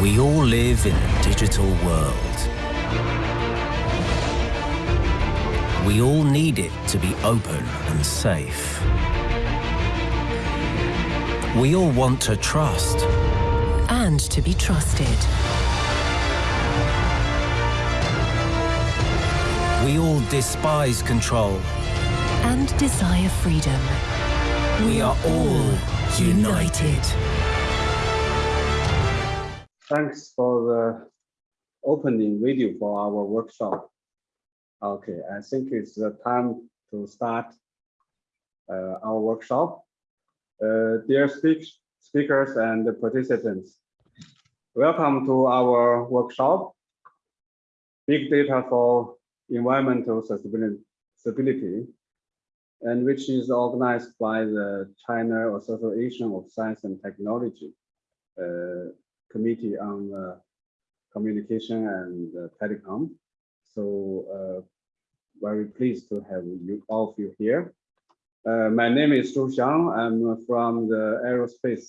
We all live in a digital world. We all need it to be open and safe. We all want to trust. And to be trusted. We all despise control. And desire freedom. We are all united. Thanks for the opening video for our workshop. Okay, I think it's the time to start uh, our workshop. Uh, dear speak speakers and participants, welcome to our workshop, Big Data for Environmental Sustainability, and which is organized by the China Association of Science and Technology. Uh, Committee on uh, Communication and uh, Telecom. So uh, very pleased to have you all of you here. my name is Zhou Xiang. I'm from the Aerospace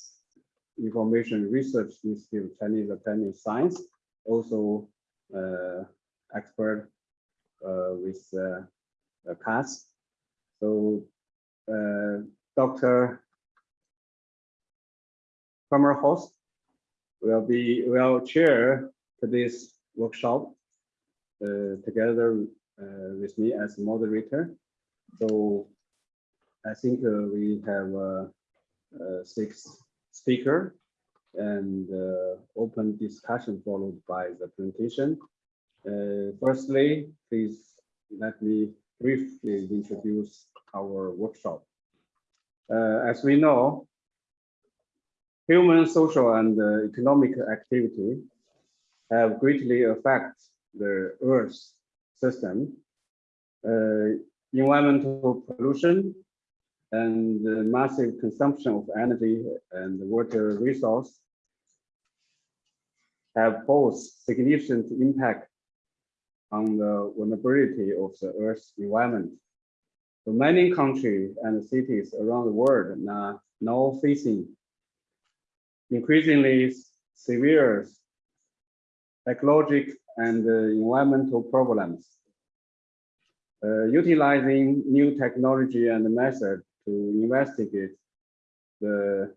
Information Research Institute, Chinese Academy of Science, also expert with uh, CAS. So Dr. Kremers Host will be will chair today's workshop uh, together uh, with me as moderator. So I think uh, we have uh, uh, six speaker and uh, open discussion followed by the presentation. firstly, please let me briefly introduce our workshop. as we know, Human, social, and uh, economic activity have greatly affected the Earth system. Uh, environmental pollution and the massive consumption of energy and water resource have both significant impact on the vulnerability of the Earth's environment. So many countries and cities around the world are now facing increasingly severe ecological and uh, environmental problems. Uh, utilizing new technology and method to investigate the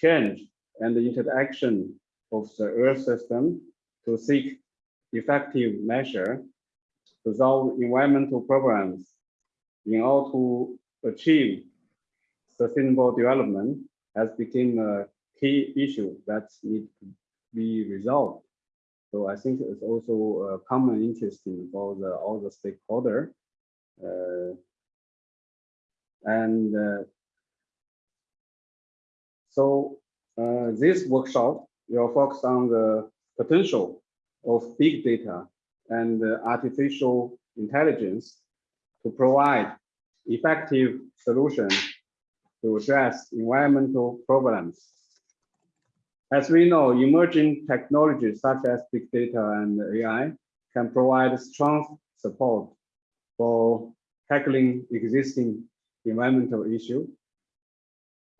change and the interaction of the Earth system to seek effective measure to solve environmental problems in order to achieve sustainable development has become a key issue that need to be resolved. So I think it's also a common interest for the all the stakeholder. Uh, and uh, so uh, this workshop will focus on the potential of big data and artificial intelligence to provide effective solutions to address environmental problems as we know, emerging technologies such as big data and AI can provide strong support for tackling existing environmental issues.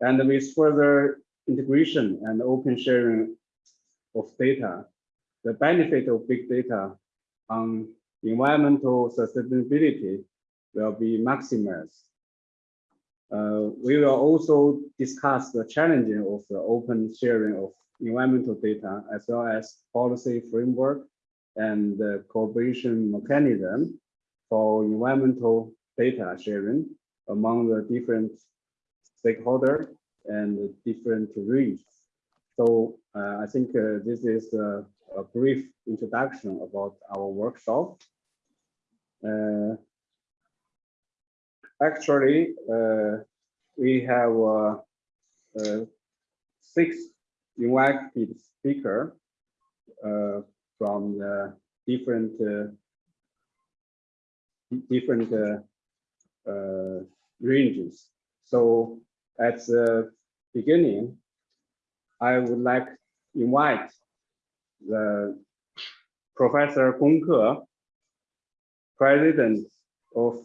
And with further integration and open sharing of data, the benefit of big data on environmental sustainability will be maximized. Uh, we will also discuss the challenges of the open sharing of environmental data, as well as policy framework and the cooperation mechanism for environmental data sharing among the different stakeholders and different regions. So uh, I think uh, this is a, a, brief introduction about our workshop. Uh, actually, uh, we have uh, uh, six invited speaker uh, from the different uh, different uh, ranges. So at the beginning, I would like invite the Professor Gong Ke, President of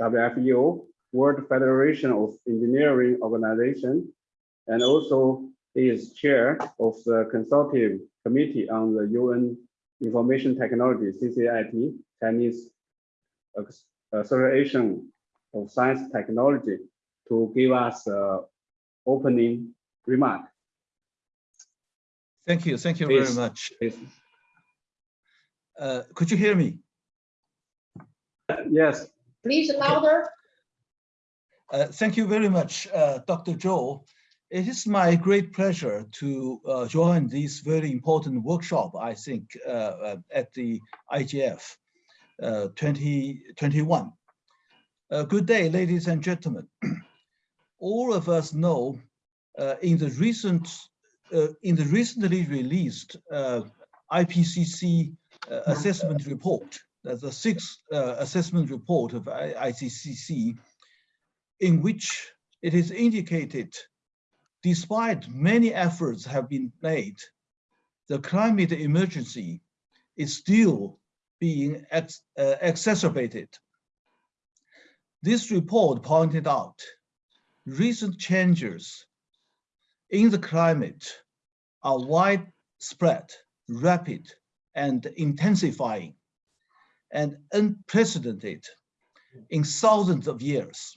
WFEO, World Federation of Engineering Organization, and also He is chair of the consultative committee on the UN Information Technology CCIT Chinese Association of Science Technology to give us a opening remark. Thank you. Thank you Please. very much. Uh, could you hear me? Yes, Please louder. Uh, thank you very much, uh, Dr. Zhou. It is my great pleasure to uh, join this very important workshop, I think, uh, uh, at the IGF uh, 2021. Uh, good day, ladies and gentlemen. All of us know in the recent, in the recently released IPCC assessment report, the sixth assessment report of IPCC, in which it is indicated, despite many efforts have been made, the climate emergency is still being ex- uh, exacerbated. This report pointed out recent changes in the climate are widespread, rapid, and intensifying, and unprecedented in thousands of years.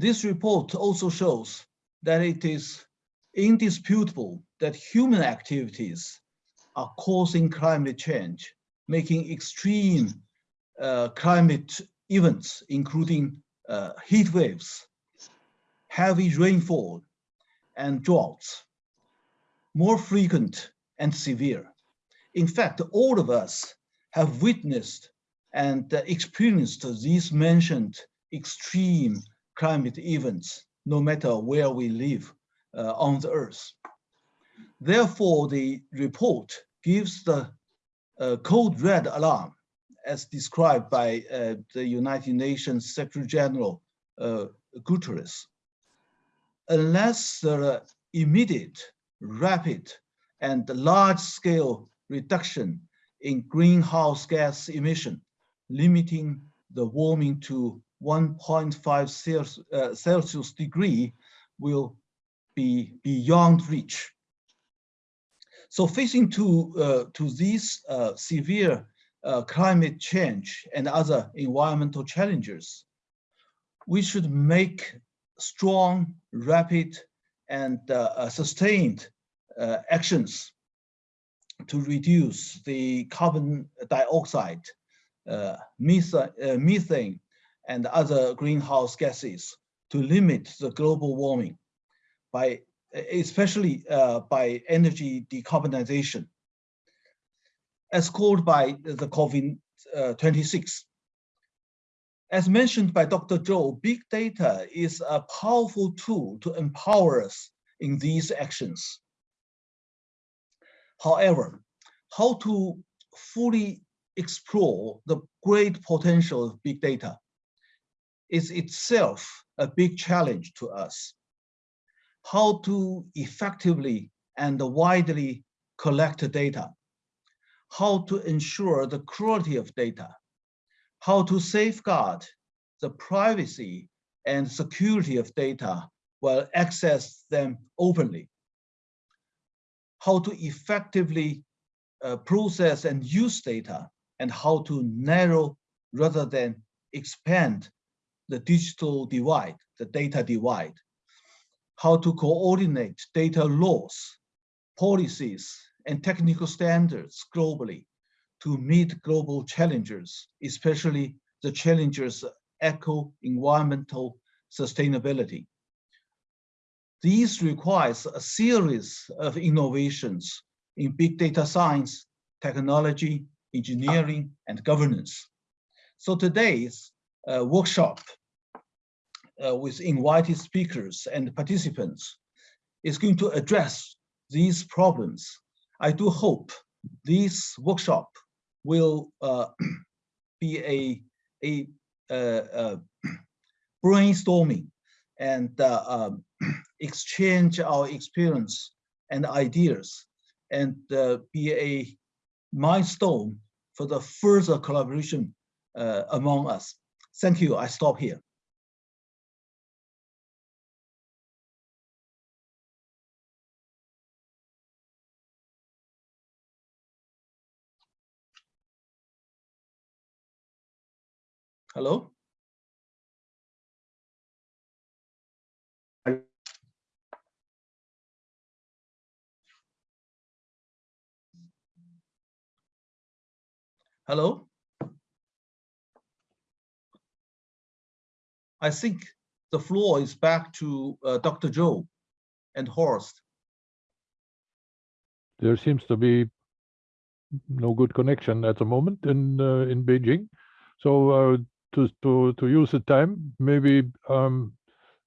This report also shows that it is indisputable that human activities are causing climate change, making extreme uh, climate events, including uh, heat waves, heavy rainfall, and droughts, more frequent and severe. In fact, all of us have witnessed and uh, experienced these mentioned extreme climate events, no matter where we live uh, on the earth. Therefore, the report gives the uh, code red alarm as described by uh, the United Nations Secretary General uh, Guterres. Unless there immediate, rapid, and large-scale reduction in greenhouse gas emission, limiting the warming to 1.5 Celsius, uh, degree will be beyond reach. So facing to, uh, to these uh, severe uh, climate change and other environmental challenges, we should make strong, rapid, and uh, uh, sustained actions to reduce the carbon dioxide, methane, methane, and other greenhouse gases to limit the global warming by especially uh, by energy decarbonization as called by the COP26. As mentioned by Dr. Zhou, big data is a powerful tool to empower us in these actions. However, how to fully explore the great potential of big data is itself a big challenge to us. How to effectively and widely collect data, how to ensure the quality of data, how to safeguard the privacy and security of data while access them openly, how to effectively uh, process and use data, and how to narrow rather than expand the digital divide, the data divide, how to coordinate data laws, policies, and technical standards globally to meet global challenges, especially the challenges of eco-environmental sustainability. These requires a series of innovations in big data science, technology, engineering, and governance. So today's uh, workshop uh, with invited speakers and participants is going to address these problems. I do hope this workshop will uh, be a, a, uh, uh, brainstorming and uh, um, exchange our experience and ideas and be a milestone for the further collaboration among us. Thank you. I stop here. Hello? Hello? I think the floor is back to uh, Dr. Zhou and Horst. there seems to be no good connection at the moment in uh, in Beijing. So uh, to to to use the time, maybe um,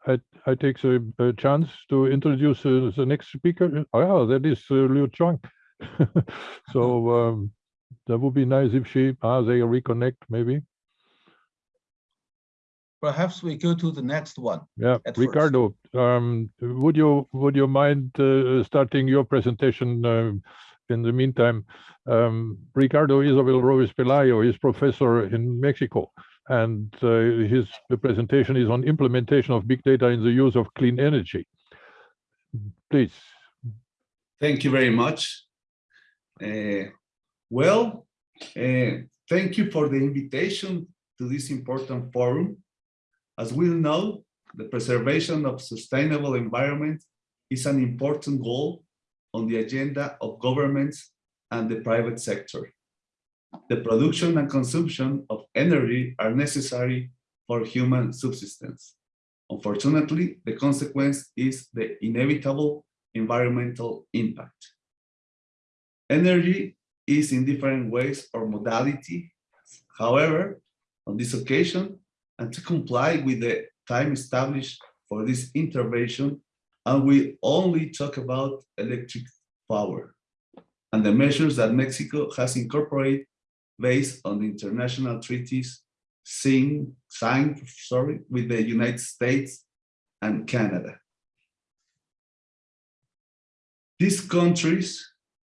I I take the uh, chance to introduce uh, the next speaker. Oh, yeah, that is uh, Liu Chuang. so um, that would be nice if she ah they reconnect maybe. Perhaps we go to the next one. Yeah. Ricardo, um, would you would you mind uh, starting your presentation um, in the meantime? Um, Ricardo Israel Robles Pelayo is professor in Mexico, and uh, his presentation is on implementation of big data in the use of clean energy. Please. Thank you very much. Uh, well, uh, thank you for the invitation to this important forum. As we know, the preservation of sustainable environment is an important goal on the agenda of governments and the private sector. The production and consumption of energy are necessary for human subsistence. Unfortunately, the consequence is the inevitable environmental impact. Energy is in different ways or modality. However, on this occasion, and to comply with the time established for this intervention, and we only talk about electric power and the measures that Mexico has incorporated based on the international treaties signed, signed sorry, with the United States and Canada. These countries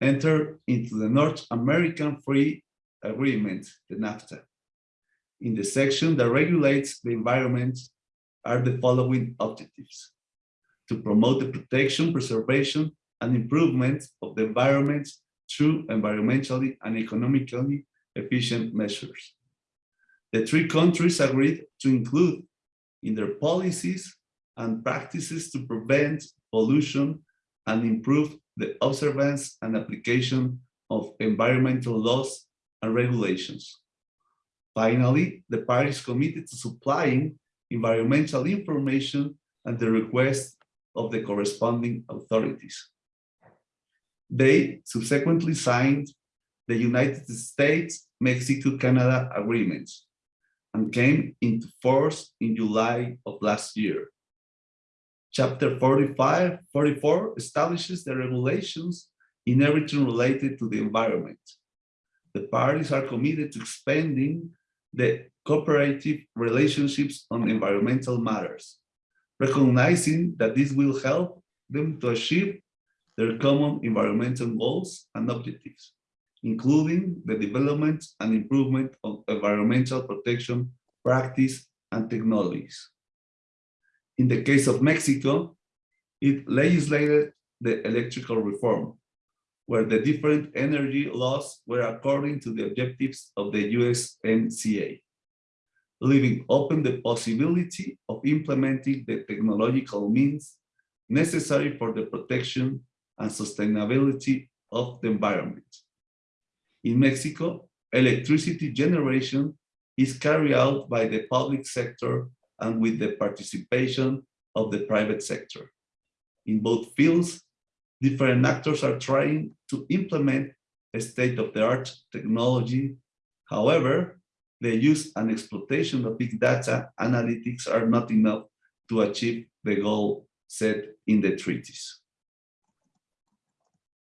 entered into the North American Free Agreement, the NAFTA. In the section that regulates the environment are the following objectives. To promote the protection, preservation, and improvement of the environment through environmentally and economically efficient measures. The three countries agreed to include in their policies and practices to prevent pollution and improve the observance and application of environmental laws and regulations. Finally, the parties committed to supplying environmental information at the request of the corresponding authorities. They subsequently signed the United States-Mexico-Canada agreements and came into force in July of last year. Chapter 45, 44 establishes the regulations in everything related to the environment. The parties are committed to expanding the cooperative relationships on environmental matters, recognizing that this will help them to achieve their common environmental goals and objectives, including the development and improvement of environmental protection practice and technologies. In the case of Mexico, it legislated the electrical reform, where the different energy laws were according to the objectives of the USMCA, leaving open the possibility of implementing the technological means necessary for the protection and sustainability of the environment. In Mexico, electricity generation is carried out by the public sector and with the participation of the private sector. In both fields, different actors are trying to implement a state-of-the-art technology. However, the use and exploitation of big data analytics are not enough to achieve the goal set in the treaties.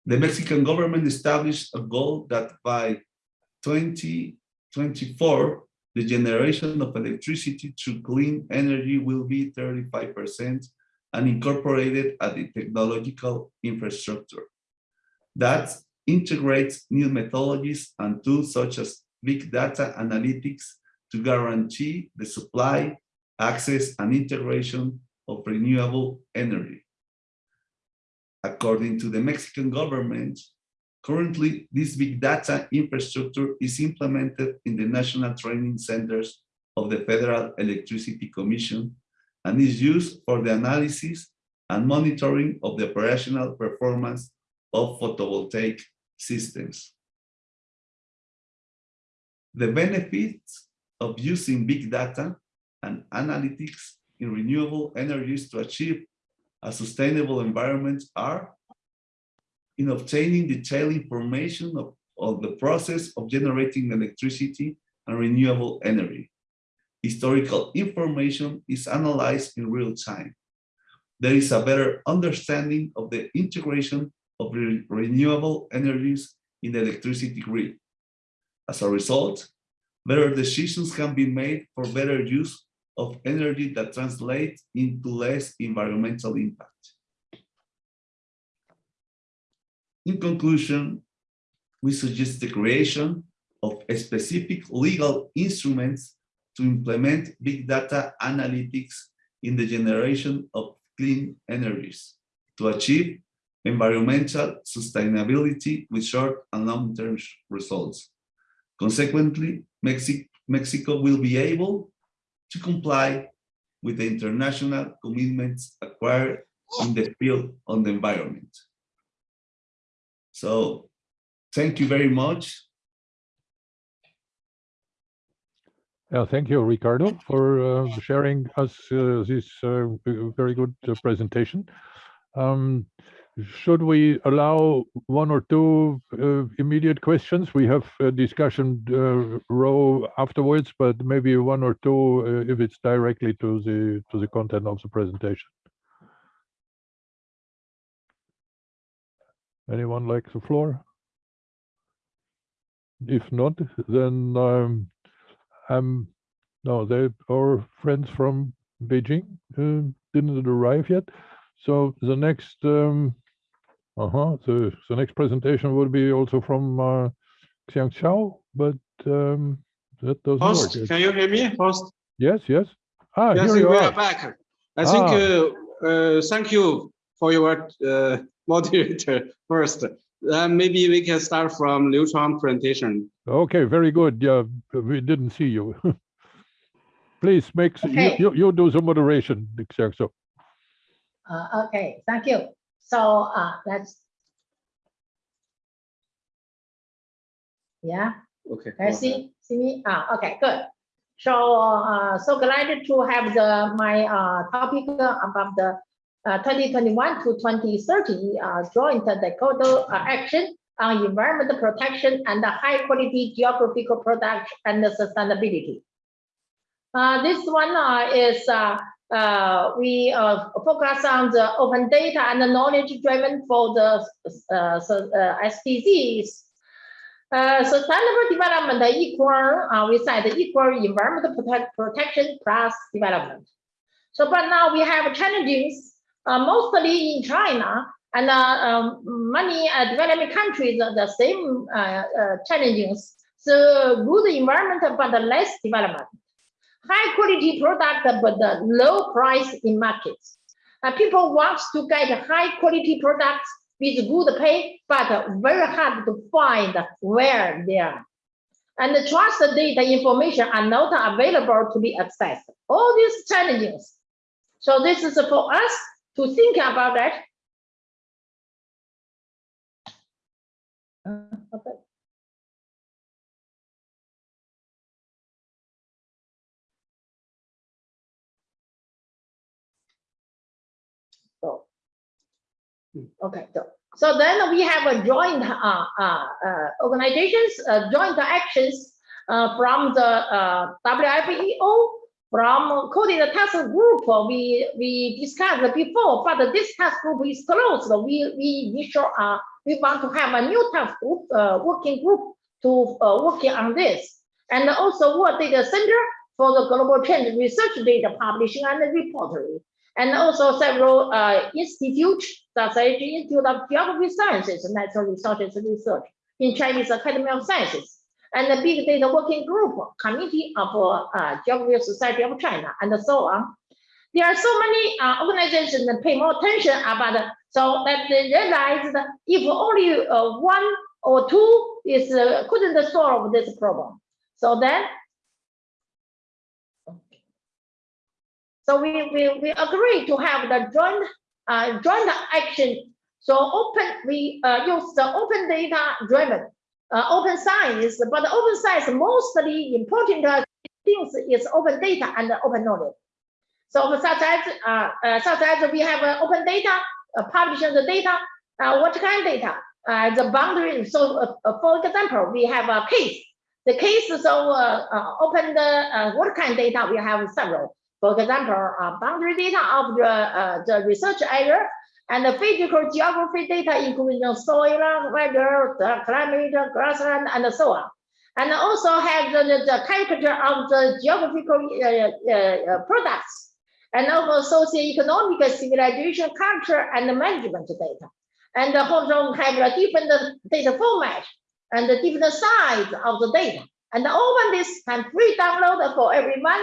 The Mexican government established a goal that by 2024, the generation of electricity through clean energy will be 35% and incorporated at the technological infrastructure. That integrates new methodologies and tools such as big data analytics to guarantee the supply, access, and integration of renewable energy. According to the Mexican government, currently this big data infrastructure is implemented in the national training centers of the Federal Electricity Commission and is used for the analysis and monitoring of the operational performance of photovoltaic systems. The benefits of using big data and analytics in renewable energies to achieve a sustainable environment are in obtaining detailed information of, of the process of generating electricity and renewable energy. Historical information is analyzed in real time. There is a better understanding of the integration of re renewable energies in the electricity grid. As a result, better decisions can be made for better use of energy that translates into less environmental impact. In conclusion, we suggest the creation of specific legal instruments to implement big data analytics in the generation of clean energies to achieve environmental sustainability with short and long-term results. Consequently, Mexico, Mexico will be able to comply with the international commitments acquired in the field on the environment. So thank you very much. Yeah, thank you, Ricardo, for uh, sharing us uh, this uh, very good uh, presentation. Um, should we allow one or two uh, immediate questions? We have a discussion uh, row afterwards, but maybe one or two uh, if it's directly to the to the content of the presentation. Anyone like the floor? If not, then um, um, no, they our friends from Beijing uh, didn't arrive yet. So the next um, uh-huh. The, the next presentation will be also from uh, Xiangxiao, but um, that doesn't Host, work. can you hear me? Host, Yes, yes. Ah, yes, here you we are. are back. I think, Ah. uh, uh, thank you for your uh, moderator first. Uh, maybe we can start from Liu Chuang presentation. Okay, very good. Yeah, we didn't see you. Please make, s- you, Okay. you, you do the moderation, Xiangxiao. Uh, okay, thank you. So, uh, let's. Yeah, Okay. can you see, see me? Ah, okay, good. So, uh, so glad to have the, my, uh, topic about the, uh, twenty twenty-one to twenty thirty, uh, joint Dakota uh, action on environmental protection and the high quality geographical product and the sustainability. Uh, this one, uh, is, uh, we uh, focus on the open data and the knowledge driven for the uh, so, uh, SDGs. Uh, sustainable development equal, uh, we said equal environmental protect, protection plus development. So, but now we have challenges, mostly in China and um, many developing countries the same challenges. So good environment, but less development high quality product but the low price in markets. Uh, people want to get high quality products with good pay, but very hard to find where they are. And the trust data information are not available to be accessed. All these challenges. So this is for us to think about that. Okay, so, so then we have a joint uh, uh, uh, organizations, uh, joint actions uh, from the WFEO, from CODATA task group. We we discussed before, but this task group is closed. We we initial uh, we want to have a new task group working group to working on this, and also World Data Center for the global change research data publishing and reporting and also several uh, institutes, as Institute of Geography Sciences and Natural Resources Research in Chinese Academy of Sciences, and the Big Data Working Group, Committee of uh, Geography Society of China, and so on. There are so many uh, organizations that pay more attention about it, so that they realize that if only uh, one or two is uh, couldn't solve this problem. So then So we, we, we agree to have the joint, uh, joint action. So open, we uh, use the open data driven, uh, open science, but the open science mostly important things is open data and open knowledge. So such as, uh, uh, such as we have uh, open data, uh, publishing the data, what kind of data, the boundary. So for example, we have a case. The case so open the what kind of data we have several. For example, uh, boundary data of the uh, the research area and the physical geography data, including soil, weather, the climate, grassland, and so on. And also have the, the, character of the geographical uh, uh, uh, products and also socioeconomic civilization, culture, and management data. And also have a different data format and the different size of the data. And open this can free download for everyone.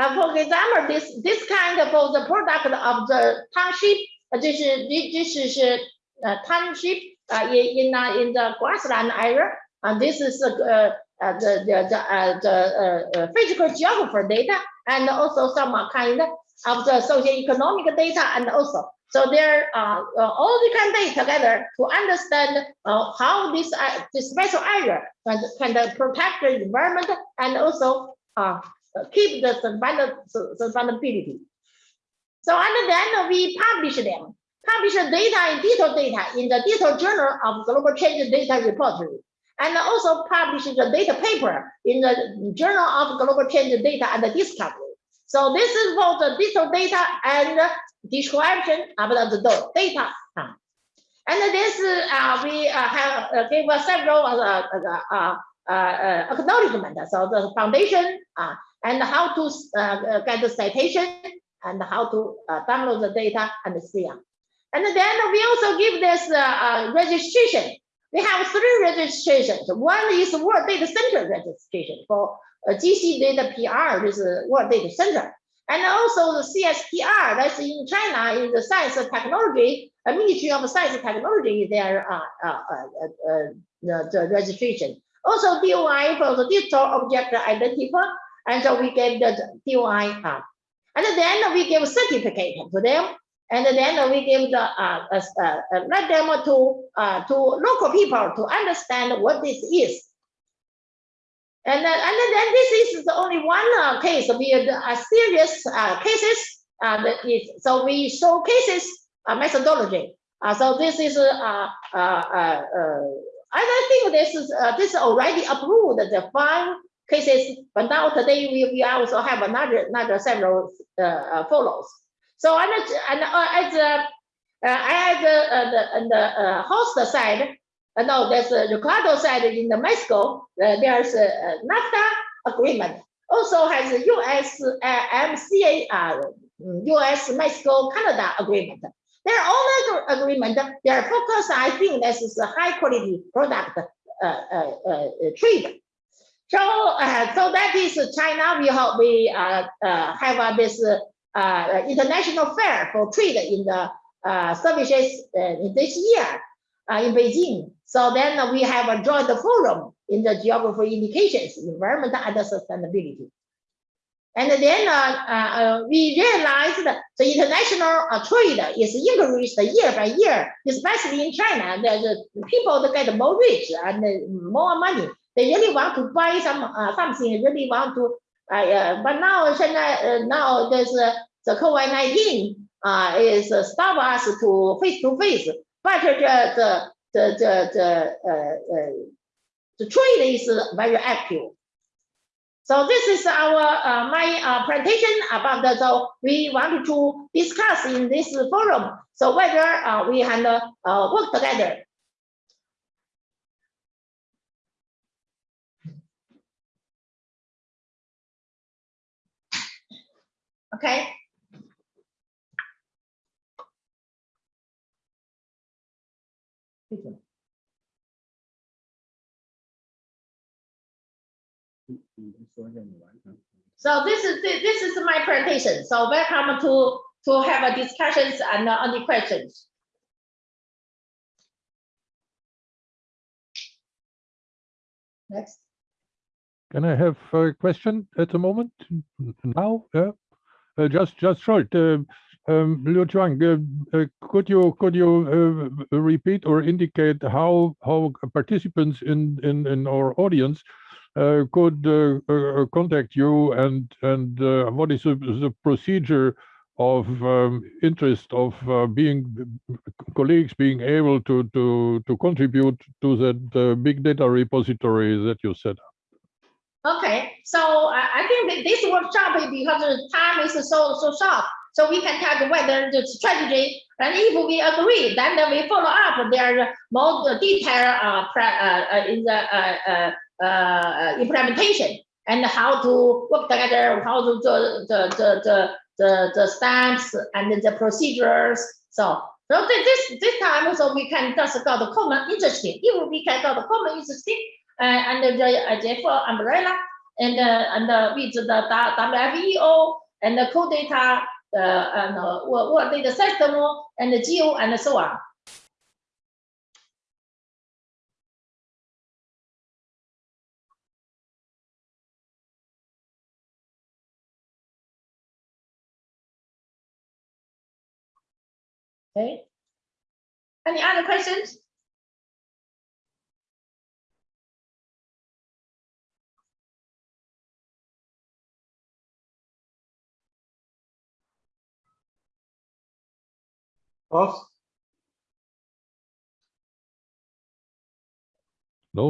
Uh, for example, this this kind of the product of the township, uh, this is this is uh, township uh, in uh, in the grassland area, and this is uh, uh, the the the, uh, the uh, uh, physical geographer data, and also some kind of the socioeconomic data, and also. So there are uh, all kind of data together to understand uh, how this uh, this special area can, can protect the environment and also uh, keep the survivability. So and then we publish them, publish the data in detailed data in the detailed journal of global change data repository. And also publish the data paper in the journal of global change data and the discovery. So this is for the detailed data and description of the data. Uh, And this, uh, we uh, have uh, gave several uh, uh, uh, uh, acknowledgement. So the foundation uh, and how to uh, get the citation and how to uh, download the data and see. them. And then we also give this uh, uh, registration. We have three registrations. One is World Data Center registration for uh, GC Data PR, this is World Data Center. And also the CSPR, that's in China, in the Science and Technology, uh, Ministry of Science and Technology, their uh, uh, uh, uh, the, the registration. Also DOI for the digital object identifier, and so we gave the DOI. Uh, and then we gave a certificate to them, and then we give the uh, uh, uh, let them to uh, to local people to understand what this is. And then, and then this is the only one uh, case. We had uh, serious uh, cases. Uh, so we show cases uh, methodology. Uh, so this is uh, uh, uh, uh, I think this is uh, this already approved the five cases. But now today we, we also have another another several uh, uh, follows. So and and uh, as uh, uh, as uh, uh, the, on the uh, host side, uh, no, there's a Ricardo side in the Mexico. Uh, there's a, NAFTA agreement. Also has a US uh, MCA, uh, US Mexico Canada agreement. All ag- agreement. Their focus, I think, this is a high quality product uh, uh, uh, trade. So, uh, so that is China. We hope we uh, uh, have uh, this uh, uh, international fair for trade in the services in this year in Beijing. So then we have a joint forum in the geography indications, environment and sustainability. And then we realized that the international trade is increased year by year, especially in China. The, people that get more rich and more money. They really want to buy some uh, something, really want to. Uh, but now, 现在, uh, now there's uh, the COVID-19 uh, is uh, stop us to face to face. But the the the the, the the trade is very active. So this is our uh, my uh, presentation about the so we wanted to discuss in this forum. So whether uh, we can work together. Okay. So this is this is my presentation. So welcome to to have a discussions and uh, any questions. Next. Can I have a question at the moment? Now, yeah? Uh, Just, just short. uh, um, Liu Chuang, uh, could you, could you repeat or indicate how, how participants in, in, in our audience could contact you and, and what is the, procedure of um, interest of being colleagues being able to, to, to contribute to that big data repository that you set up? Okay, so I, think this workshop, because the time is so, so short, so we can talk whether the strategy, and if we agree, then we follow up. Their more detailed, uh, uh, uh, in the, uh, uh, uh, implementation and how to work together, how to do the, the, the, the, the steps and the procedures. So, so thi- this, this time, so we can just got the common interesting, if we can got the common interesting, under the uh, therefore umbrella and uh, and uh, with the WFEO and the CODATA uh, and uh, what data system and the geo and so on. Okay. Any other questions? No,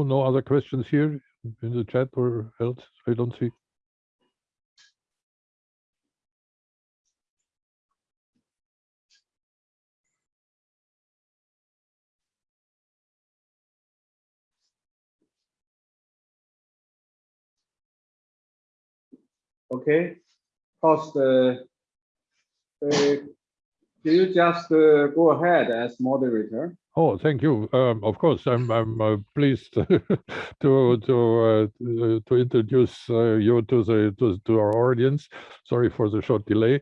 no other questions here in the chat or else? I don't see. okay. Horst, uh, uh, do you just uh, go ahead as moderator? Oh, thank you. Um, of course, I'm I'm uh, pleased to to uh, to introduce uh, you to the to, to our audience. Sorry for the short delay.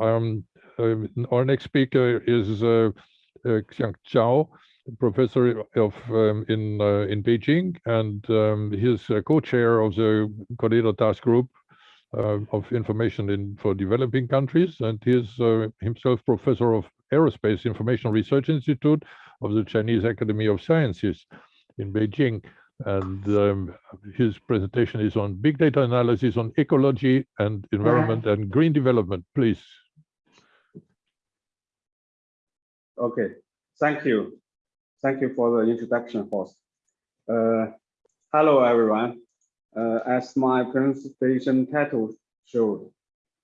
Um, um, our next speaker is uh, uh, Xiang Zhao, professor of um, in in Beijing, and um, he's co-chair of the CODATA Task Group of Information in for Developing Countries, and he is uh, himself professor of Aerospace Information Research Institute of the Chinese Academy of Sciences in Beijing. And um, his presentation is on big data analysis on ecology and environment and green development. Please. Okay, thank you. Thank you for the introduction, Horst. Uh, hello, everyone. Uh, as my presentation title showed,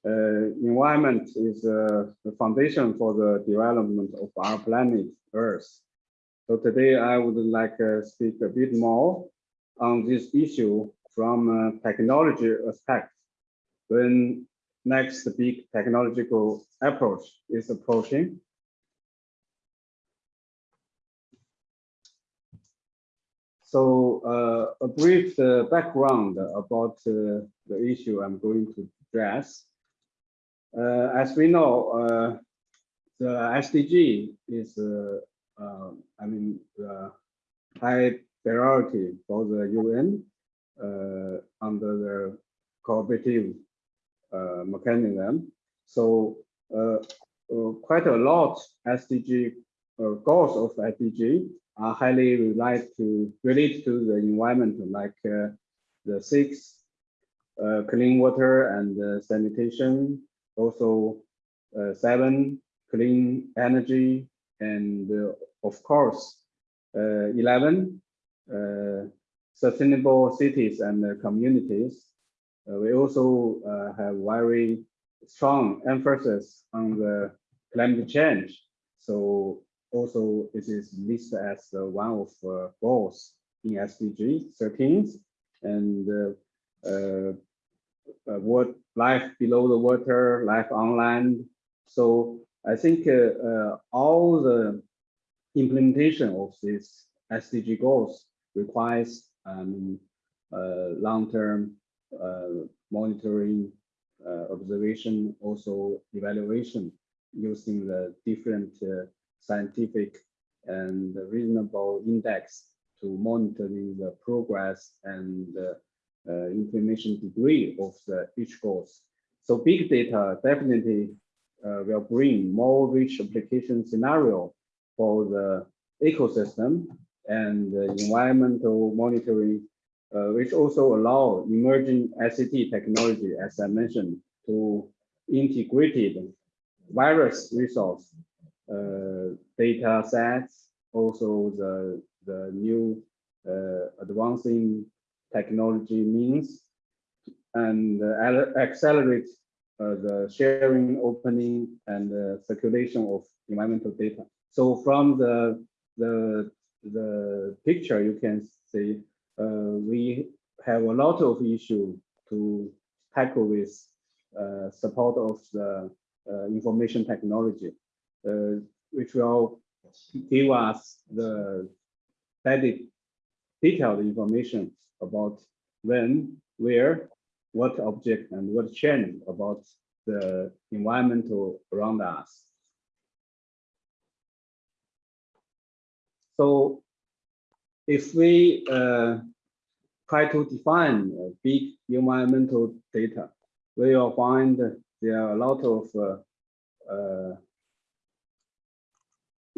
uh, environment is uh, the foundation for the development of our planet Earth. So today I would like to speak a bit more on this issue from a technology aspect. When next big technological approach is approaching, So uh, a brief uh, background about uh, the issue I'm going to address. Uh, as we know, uh, the SDG is, uh, uh, I mean, high priority for the UN under the cooperative mechanism. So quite a lot SDG goals of SDG are highly related to related to the environment, like uh, the six uh, clean water and uh, sanitation, also seven clean energy, and of course uh, eleven uh, sustainable cities and communities. Uh, we also uh, have very strong emphasis on the climate change. So also it is listed as uh, one of uh, goals in SDG 13 and uh, uh, uh, what life below the water, life on land. So I think uh, uh, all the implementation of these SDG goals requires um, uh, long-term uh, monitoring, uh, observation, also evaluation using the different uh, scientific and reasonable index to monitoring the progress and uh, information degree of the each course. So big data definitely uh, will bring more rich application scenario for the ecosystem and environmental monitoring, uh, which also allow emerging ICT technology, as I mentioned, to integrated virus resource uh, data sets, also the, the new uh, advancing technology means and uh, accelerate uh, the sharing, opening, and uh, circulation of environmental data. So from the the the picture, you can see we have a lot of issue to tackle with uh, support of the uh, information technology, which will give us the very detailed information about when, where, what object, and what change about the environmental around us. So if we uh, try to define uh, big environmental data, we will find there are a lot of uh, uh,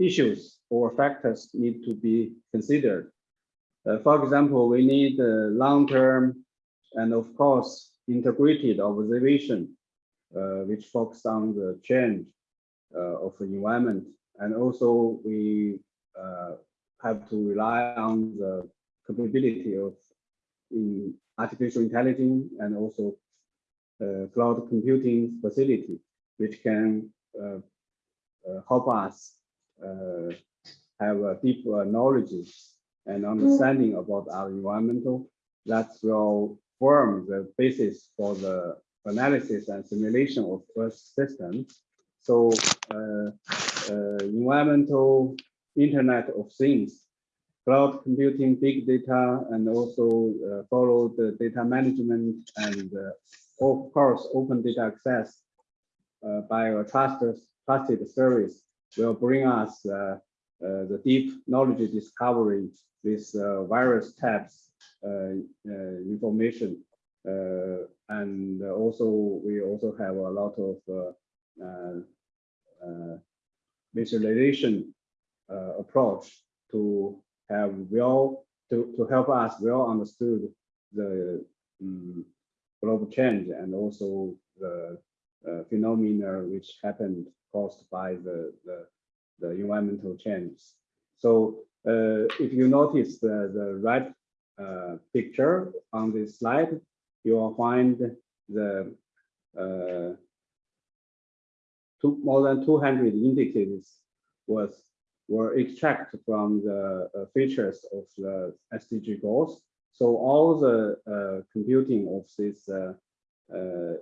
issues or factors need to be considered. Uh, for example, we need uh, long-term and of course integrated observation, uh, which focus on the change uh, of the environment. And also we uh, have to rely on the capability of in artificial intelligence and also uh, cloud computing facility, which can help us have a deep uh, knowledge and understanding about our environmental that will form the basis for the analysis and simulation of Earth systems. So uh, uh, environmental Internet of Things, cloud computing, big data, and also uh, follow the data management and uh, of course open data access uh, by a trusted trusted service will bring us uh, uh, the deep knowledge discovery with uh, various types information. And also, we also have a lot of visualization approach to have well to, to help us well understood the um, global change and also the uh, phenomena which happened caused by the, the, the environmental changes. So uh, if you notice the, the right uh, picture on this slide, you will find the uh, two, more than 200 indicators was were extracted from the uh, features of the SDG goals. So all the uh, computing of this uh,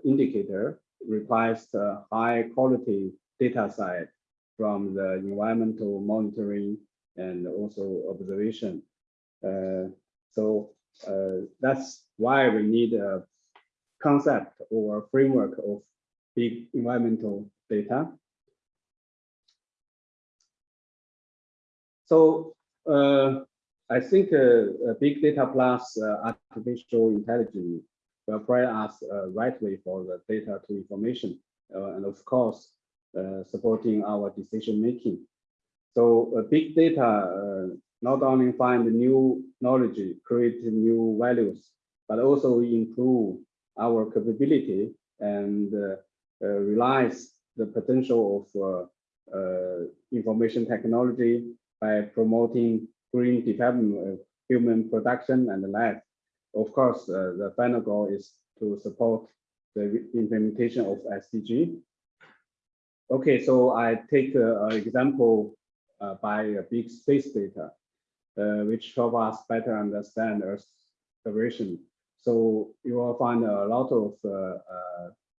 indicator requires a high quality data set from the environmental monitoring and also observation. Uh, so uh, that's why we need a concept or framework of big environmental data. So uh, I think uh, big data plus uh, artificial intelligence provide us a right way for the data to information, uh, and of course, uh, supporting our decision making. So uh, big data uh, not only find new knowledge, create new values, but also improve our capability and uh, uh, realize the potential of uh, information technology by promoting green development human production and life. Of course, the final goal is to support the implementation of SDG. Okay, so I take an example uh, by a big space data, uh, which help us better understand Earth's observation. So you will find a lot of uh,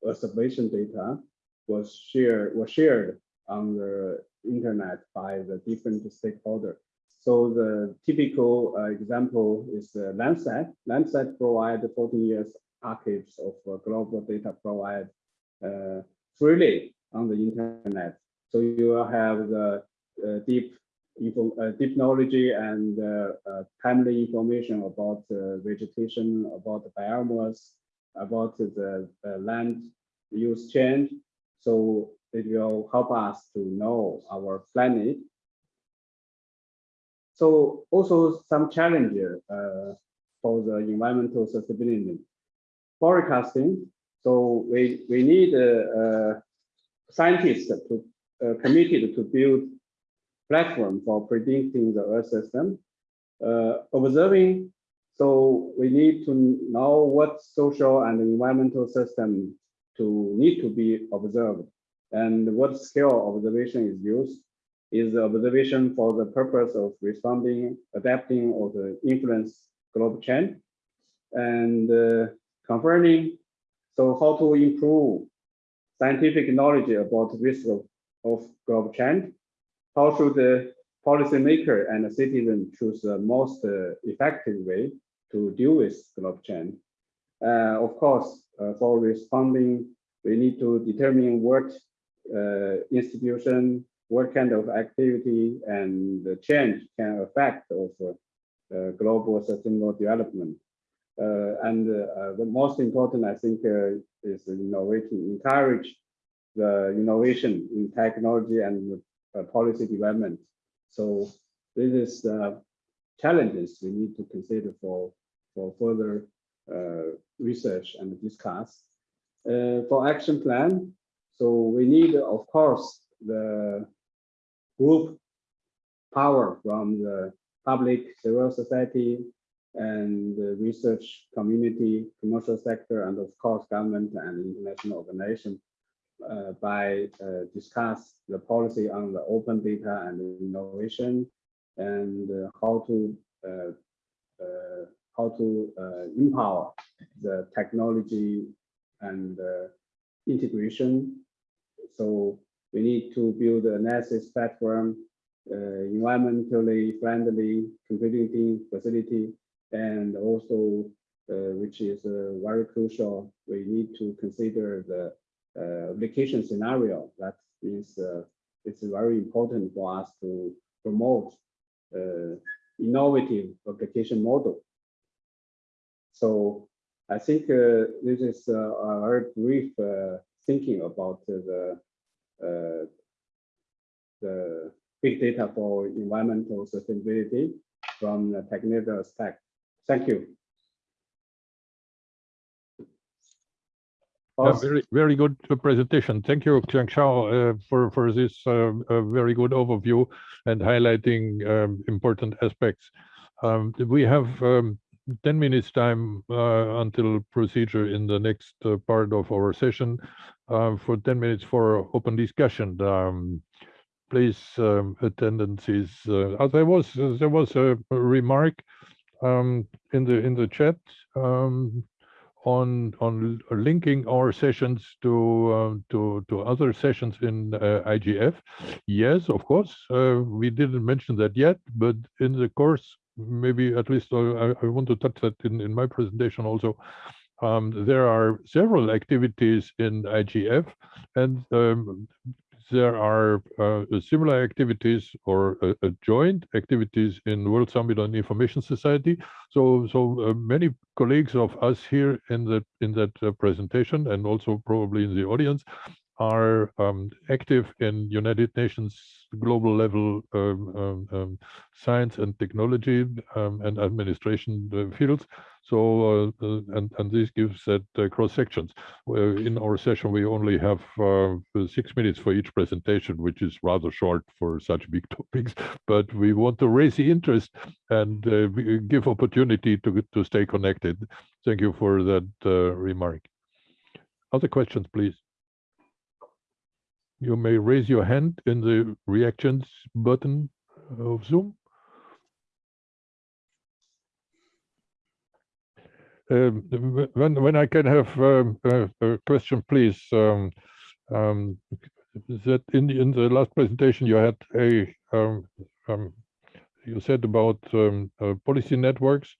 observation data was shared was shared on the internet by the different stakeholders. So the typical uh, example is uh, Landsat. Landsat provide 14 years archives of uh, global data provide freely on the internet. So you will have the uh, deep info, uh, technology and uh, uh, timely information about uh, vegetation, about the biomass, about the uh, land use change. So it will help us to know our planet. So also some challenges uh, for the environmental sustainability. Forecasting. So we, we need uh, scientists to uh, committed to build platform for predicting the Earth system. Uh, observing, so we need to know what social and environmental system to need to be observed and what scale observation is used. Is the observation for the purpose of responding, adapting, or the influence global change? And uh, confirming, so how to improve scientific knowledge about risk of, of global change? How should the policymaker and the citizen choose the most uh, effective way to deal with global change? Uh, of course, uh, for responding, we need to determine what uh, institution, what kind of activity and the change can affect of uh, global sustainable development. Uh, and uh, the most important, I think, uh, is innovating, encourage the innovation in technology and policy development. So this is challenges we need to consider for, for further research and discuss. for action plan, so we need, of course, the group power from the public, civil society, and the research community, commercial sector, and of course, government and international organization uh, by uh, discuss the policy on the open data and innovation and uh, how to uh, uh, how to uh, empower the technology and integration. So we need to build an analysis platform uh, environmentally friendly computing facility, and also, uh, which is uh, very crucial, we need to consider the application scenario. That means it's very important for us to promote innovative application model. So I think uh, this is uh, a very brief uh, thinking about the the big data for environmental sustainability from the technical aspect. Thank you. Yeah, very, very good presentation. Thank you, Qiang Shao, uh, for, for this uh, very good overview and highlighting um, important aspects. Um, we have um, 10 minutes time uh, until procedure in the next uh, part of our session uh, for 10 minutes for open discussion. Um, please um, attendances. Uh, there was there was a remark um, in the in the chat um, on on linking our sessions to uh, to to other sessions in uh, IGF. Yes, of course, uh, we didn't mention that yet, but in the course, maybe at least uh, I, I want to touch that in in my presentation also. Um, there are several activities in IGF, and um, there are uh, similar activities or uh, uh, joint activities in World Summit on Information Society. So, so uh, many colleagues of us here in that in that uh, presentation, and also probably in the audience, are um, active in United Nations global level um, um, um science and technology um, and administration uh, fields. So, uh, uh, and, and this gives that uh, cross sections. in our session, we only have uh, six minutes for each presentation, which is rather short for such big topics, but we want to raise the interest and give opportunity to, to stay connected. Thank you for that remark. Other questions, please you may raise your hand in the reactions button of Zoom. Um, when when I can have um, a, a, question, please. Um, um, that in the, in the last presentation you had a um, you said about uh, policy networks.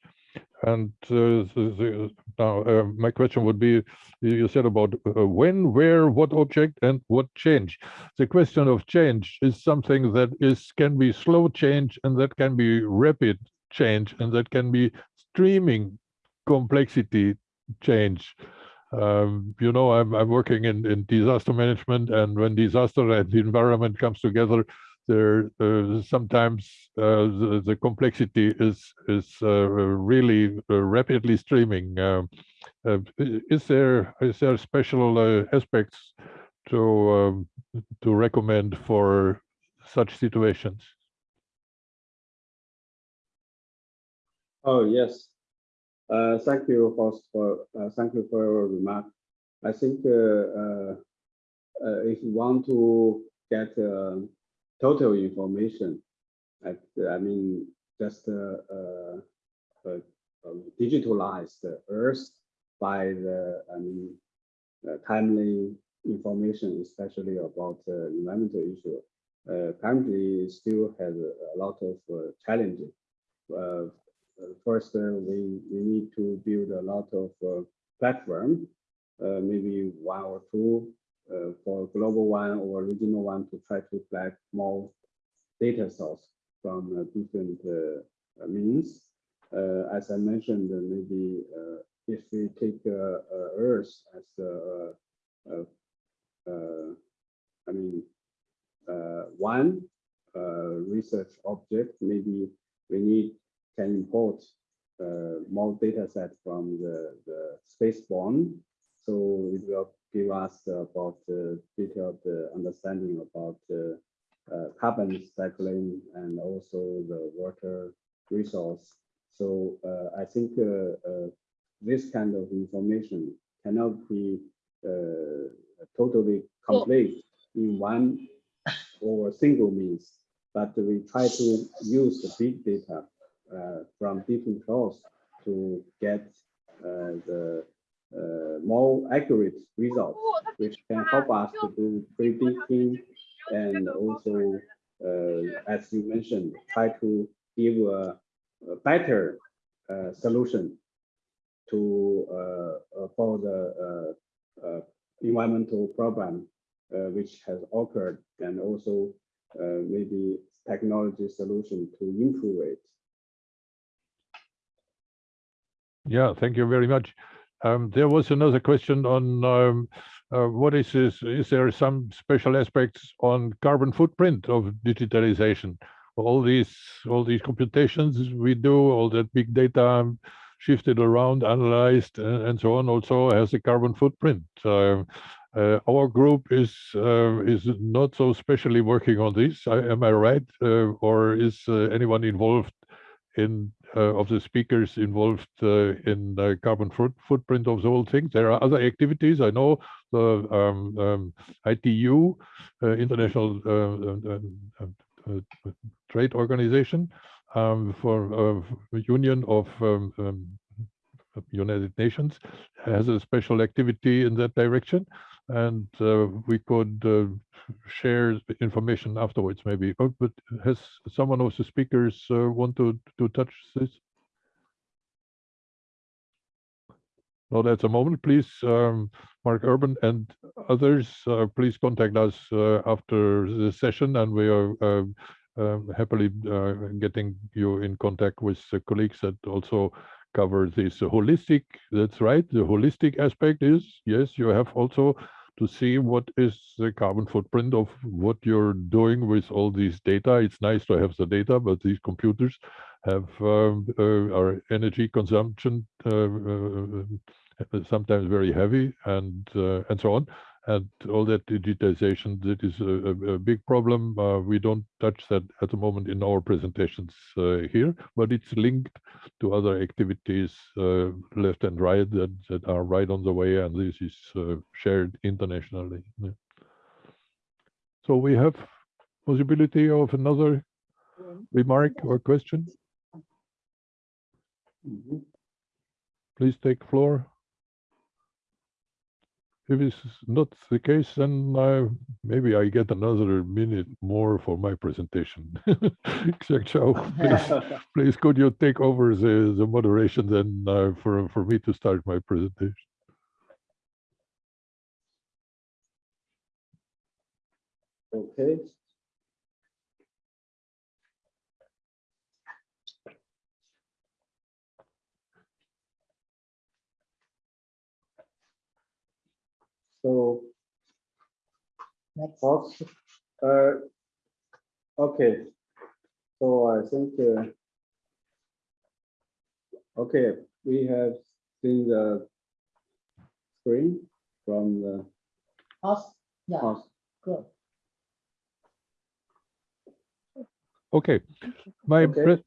And uh, the, the, now uh, my question would be, you said about uh, when, where, what object, and what change. The question of change is something that is can be slow change, and that can be rapid change, and that can be streaming complexity change. Um, you know, I'm, I'm working in, in disaster management, and when disaster and the environment comes together, there uh, sometimes uh, the, the complexity is is uh, really uh, rapidly streaming. Um, uh, is there is there special uh, aspects to um, to recommend for such situations? Oh, yes. Uh, thank you, host, for, uh, thank you for your remark. I think uh, uh, uh, if you want to get uh, total information, I, I mean, just uh, uh, uh, um, digitalize the Earth by the, I mean, uh, timely information, especially about uh, environmental issue. Uh, currently, still has a, lot of uh, challenges. Uh, first, we, we need to build a lot of platform, maybe one or two uh, for global one or regional one to try to collect more data source from uh, different uh, uh, means. Uh, as I mentioned, maybe if we take Earth as uh, I mean, one research object, maybe we need can import more data set from the, the spaceborne. So it will give us about uh, detailed uh, understanding about uh, uh carbon cycling and also the water resource. So uh, I think uh, this kind of information cannot be totally complete in one or single means, but we try to use the big data from different sources to get the uh, more accurate results, which can help us to do predicting and also, uh, as you mentioned, try to give a, a better uh, solution to uh, uh, for the uh, uh, environmental problem uh, which has occurred, and also uh, maybe technology solution to improve it. Yeah, thank you very much. Um, there was another question on um, uh, what is this? Is there some special aspects on carbon footprint of digitalization? All these all these computations we do, all that big data shifted around, analyzed, and, and so on, also has a carbon footprint. Uh, uh, our group is uh, is not so specially working on this. I, am I right, uh, or is uh, anyone involved in of the speakers involved uh, in the carbon foot footprint of the whole thing. There are other activities. I know the um, um, ITU, uh, International uh, uh, uh, Trade Organization, um, for Union of um, um, United Nations, has a special activity in that direction and uh, we could uh, share information afterwards maybe. Oh, but has someone of the speakers uh, want to, to touch this? Not at the moment, please, um, Mark Urban and others, uh, please contact us uh, after the session and we are um, um, happily uh, getting you in contact with colleagues that also cover this holistic, that's right, the holistic aspect is, yes, you have also to see what is the carbon footprint of what you're doing with all these data. It's nice to have the data, but these computers have um, uh, our energy consumption uh, uh, sometimes very heavy and uh, and so on. And all that digitization, that is a, a big problem. Uh, we don't touch that at the moment in our presentations uh, here, but it's linked to other activities uh, left and right that, that are right on the way, and this is uh, shared internationally. Yeah. So we have possibility of another remark or question. Mhm. Please take floor. If it's not the case, then uh, maybe I get another minute more for my presentation. Xiang Chao, please, please could you take over the, the moderation then uh, for, for me to start my presentation? Okay. So Next. Fox, uh, okay. So I think, uh, okay, we have seen the screen from the Us, yeah, house. good. Okay, my Okay. pre-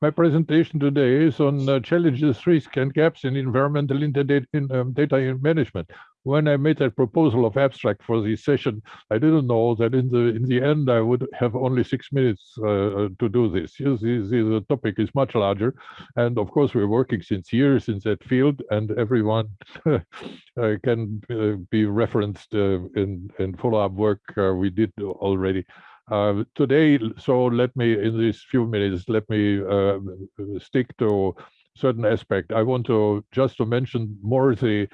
my presentation today is on uh, challenges, risks, and gaps in environmental in data, um, data in management. When I made that proposal of abstract for this session, I didn't know that in the in the end I would have only six minutes uh, to do this. The, the, the topic is much larger, and of course we're working since years in that field, and everyone uh, can uh, be referenced uh, in in follow-up work uh, we did already. Uh, today, so let me, in these few minutes, let me uh, stick to certain aspect. I want to just to mention more the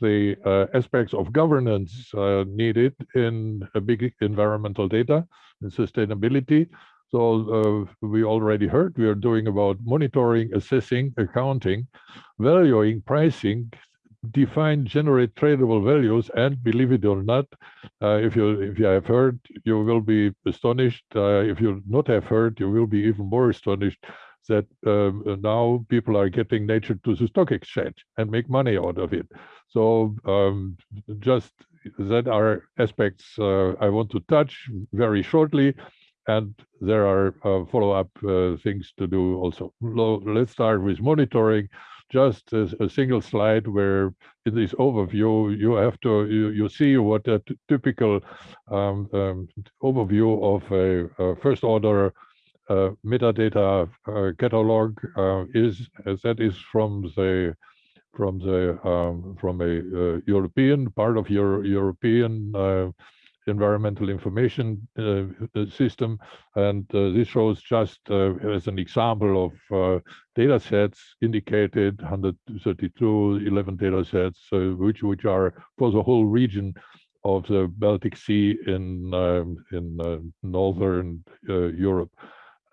the uh, aspects of governance uh, needed in big environmental data and sustainability. So uh, we already heard we are doing about monitoring, assessing, accounting, valuing, pricing, define, generate tradable values, and believe it or not, uh, if you if you have heard, you will be astonished. Uh, if you not have heard, you will be even more astonished that um, now people are getting nature to the stock exchange and make money out of it. So um, just that are aspects uh, I want to touch very shortly. And there are uh, follow-up uh, things to do also. Let's start with monitoring just a, a single slide where in this overview you have to you, you see what a typical um, um, overview of a, a first order uh, metadata uh, catalog uh, is that is from the from the um, from a uh, European part of your European uh, environmental information uh, uh, system. And uh, this shows just uh, as an example of uh, data sets indicated 132 11 data sets uh, which which are for the whole region of the Baltic Sea in um, in uh, northern uh, Europe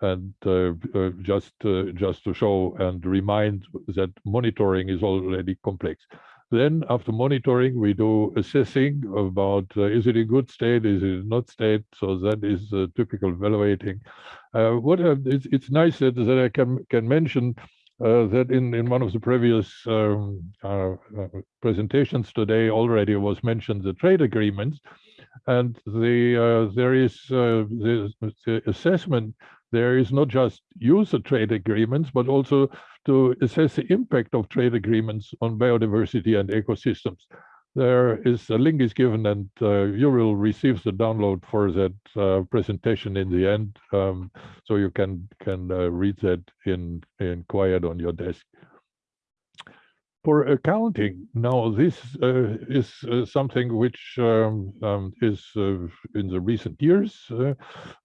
and uh, uh, just uh, just to show and remind that monitoring is already complex then after monitoring, we do assessing about uh, is it in good state, is it not state? So that is uh, typical evaluating. Uh, what it's, it's nice that, that I can can mention that in in one of the previous um, presentations today already was mentioned the trade agreements, and the there is the, the assessment there is not just use of trade agreements, but also to assess the impact of trade agreements on biodiversity and ecosystems. There is a link is given and uh, you will receive the download for that uh, presentation in the end. Um, so you can can uh, read that in, in quiet on your desk. For accounting, now this uh, is uh, something which um, um, is uh, in the recent years.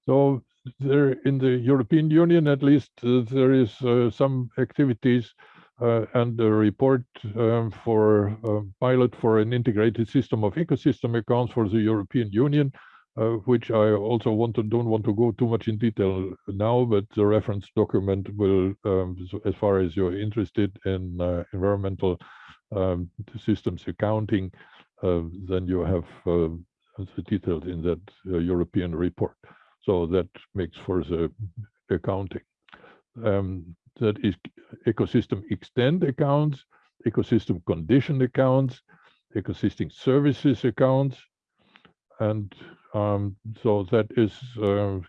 so there in the European Union, at least, uh, there is uh, some activities uh, and a report um, for a pilot for an integrated system of ecosystem accounts for the European Union, uh, which I also want to don't want to go too much in detail now, but the reference document will, um, as far as you're interested in uh, environmental um, systems accounting, uh, then you have the details in that European report. So that makes for the accounting. Um, that is ecosystem extend accounts, ecosystem condition accounts, ecosystem services accounts. And um, so that is uh,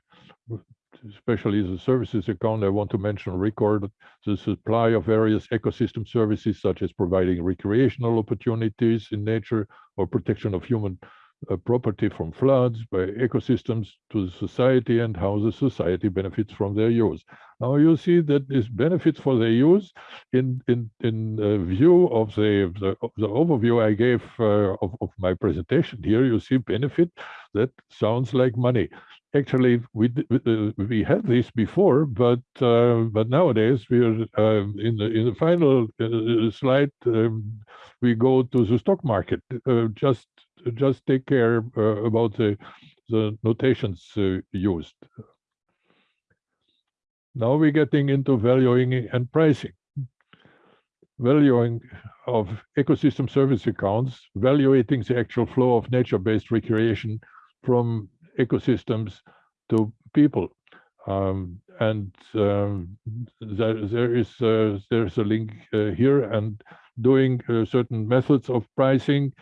especially the services account, I want to mention record the supply of various ecosystem services, such as providing recreational opportunities in nature or protection of human uh, property from floods, by ecosystems to the society and how the society benefits from their use. Now you see that this benefits for their use in in in uh, view of the, the the overview I gave uh, of, of my presentation here. You see benefit that sounds like money. Actually, we uh, we had this before, but uh, but nowadays we're um, in the in the final uh, slide. Um, we go to the stock market. Just just take care uh, about the the notations uh, used. Now we're getting into valuing and pricing. Valuing of ecosystem service accounts, valuating the actual flow of nature-based recreation from ecosystems to people. Um, and um, there, there is uh, there's a link uh, here and doing uh, certain methods of pricing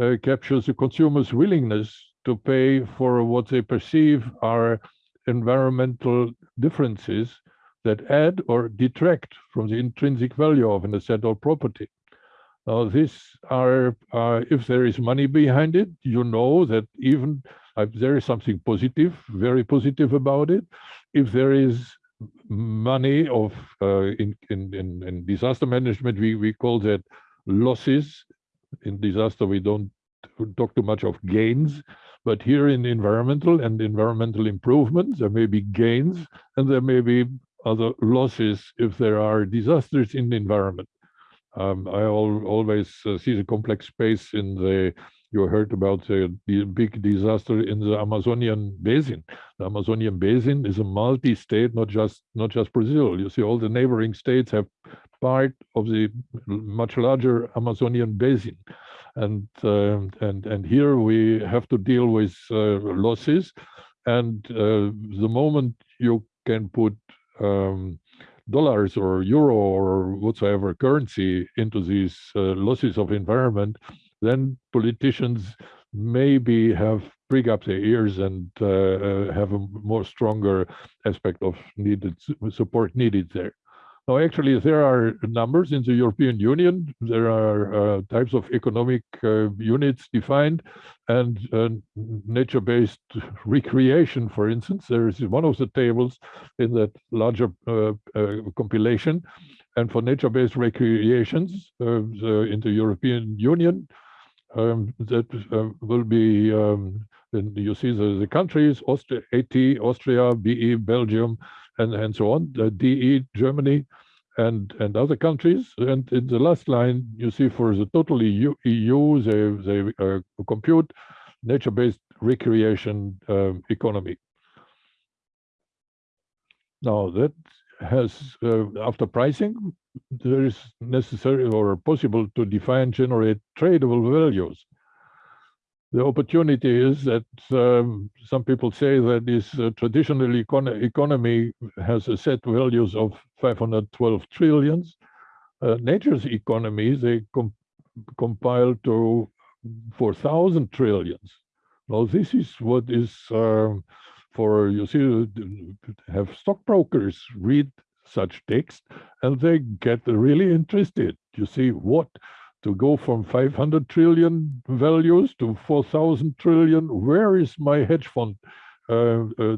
uh, captures the consumer's willingness to pay for what they perceive are environmental differences that add or detract from the intrinsic value of an asset or property. Now, these are, uh, if there is money behind it, you know that even uh, there is something positive, very positive about it. If there is money of uh, in, in, in, in disaster management, we, we call that losses. In disaster, we don't talk too much of gains, but here in environmental and environmental improvement, there may be gains and there may be other losses if there are disasters in the environment. Um, I al always uh, see the complex space in the, you heard about the, the big disaster in the Amazonian basin. The Amazonian basin is a multi-state, not just not just Brazil. You see all the neighboring states have part of the much larger Amazonian basin. And, uh, and, and here we have to deal with uh, losses. And uh, the moment you can put um, dollars or euro or whatsoever currency into these uh, losses of environment, then politicians maybe have bring up their ears and uh, uh, have a more stronger aspect of needed support needed there. Now, actually, there are numbers in the European Union. There are uh, types of economic uh, units defined, and uh, nature-based recreation, for instance, there is one of the tables in that larger uh, uh, compilation. And for nature-based recreations uh, the, in the European Union, um, that will be, um, you see the, the countries, Austria, AT, Austria, BE, Belgium, and, and so on, the DE, Germany, and, and other countries. And in the last line, you see for the total EU, EU they, they uh, compute nature-based recreation um, economy. Now that has, uh, after pricing, there is necessary or possible to define, generate tradable values the opportunity is that um, some people say that this uh, traditional econ economy has a set values of 512 trillions. Uh, nature's economy, they com compile to 4,000 trillions. Now, this is what is um, for, you see, have stockbrokers read such text and they get really interested. You see, what to go from 500 trillion values to 4,000 trillion. Where is my hedge fund uh, uh,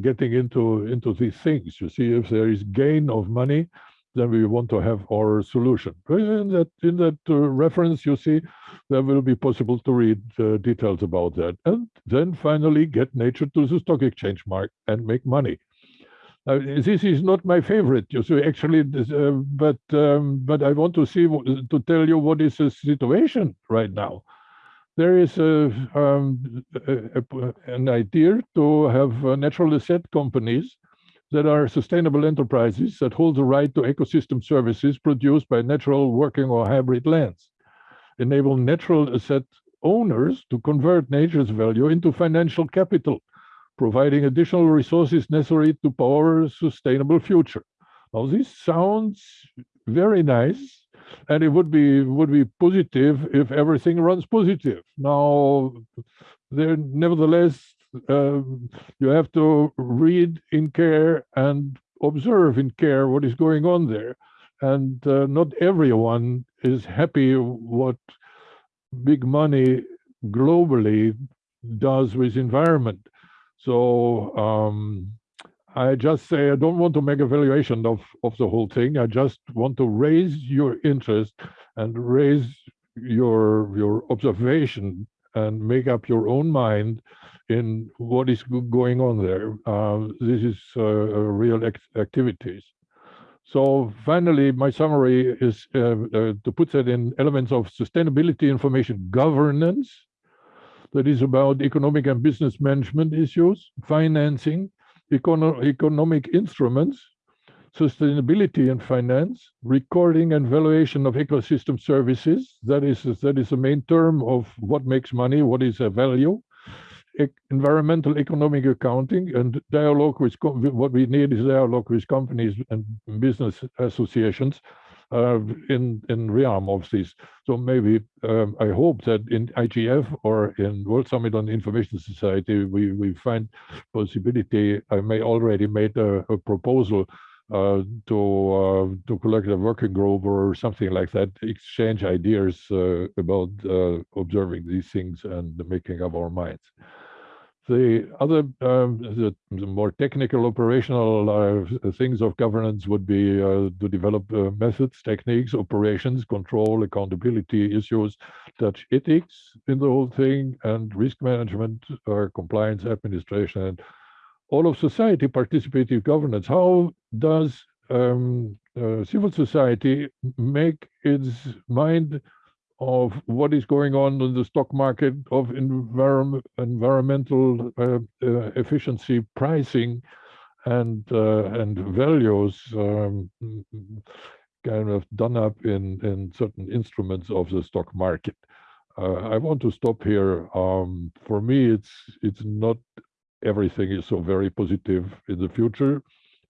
getting into into these things? You see, if there is gain of money, then we want to have our solution. In that in that uh, reference, you see, there will be possible to read uh, details about that, and then finally get nature to the stock exchange mark and make money. Uh, this is not my favorite, you see, actually, uh, but um, but I want to see to tell you what is the situation right now. There is a, um, a, a, an idea to have uh, natural asset companies that are sustainable enterprises that hold the right to ecosystem services produced by natural working or hybrid lands, enable natural asset owners to convert nature's value into financial capital providing additional resources necessary to power a sustainable future. Now, this sounds very nice, and it would be would be positive if everything runs positive. Now, there nevertheless, uh, you have to read in care and observe in care what is going on there, and uh, not everyone is happy what big money globally does with environment. So um, I just say I don't want to make a valuation of, of the whole thing. I just want to raise your interest and raise your your observation and make up your own mind in what is going on there. Uh, this is uh, real activities. So finally, my summary is uh, uh, to put that in elements of sustainability information governance, that is about economic and business management issues, financing, econo economic instruments, sustainability and finance, recording and valuation of ecosystem services. That is, that is the main term of what makes money, what is a value, e environmental economic accounting and dialogue with, what we need is dialogue with companies and business associations uh, in in realm of this. So maybe um, I hope that in IGF or in World Summit on Information Society we we find possibility. I may already made a, a proposal uh, to uh, to collect a working group or something like that, exchange ideas uh, about uh, observing these things and making up our minds. The other, um, the, the, more technical operational uh, things of governance would be uh, to develop uh, methods, techniques, operations, control, accountability issues, touch ethics in the whole thing, and risk management, uh, compliance, administration, and all of society participative governance. How does um, uh, civil society make its mind of what is going on in the stock market of environment, environmental uh, uh, efficiency pricing and uh, and values um, kind of done up in in certain instruments of the stock market. Uh, I want to stop here. Um, for me, it's it's not everything is so very positive in the future,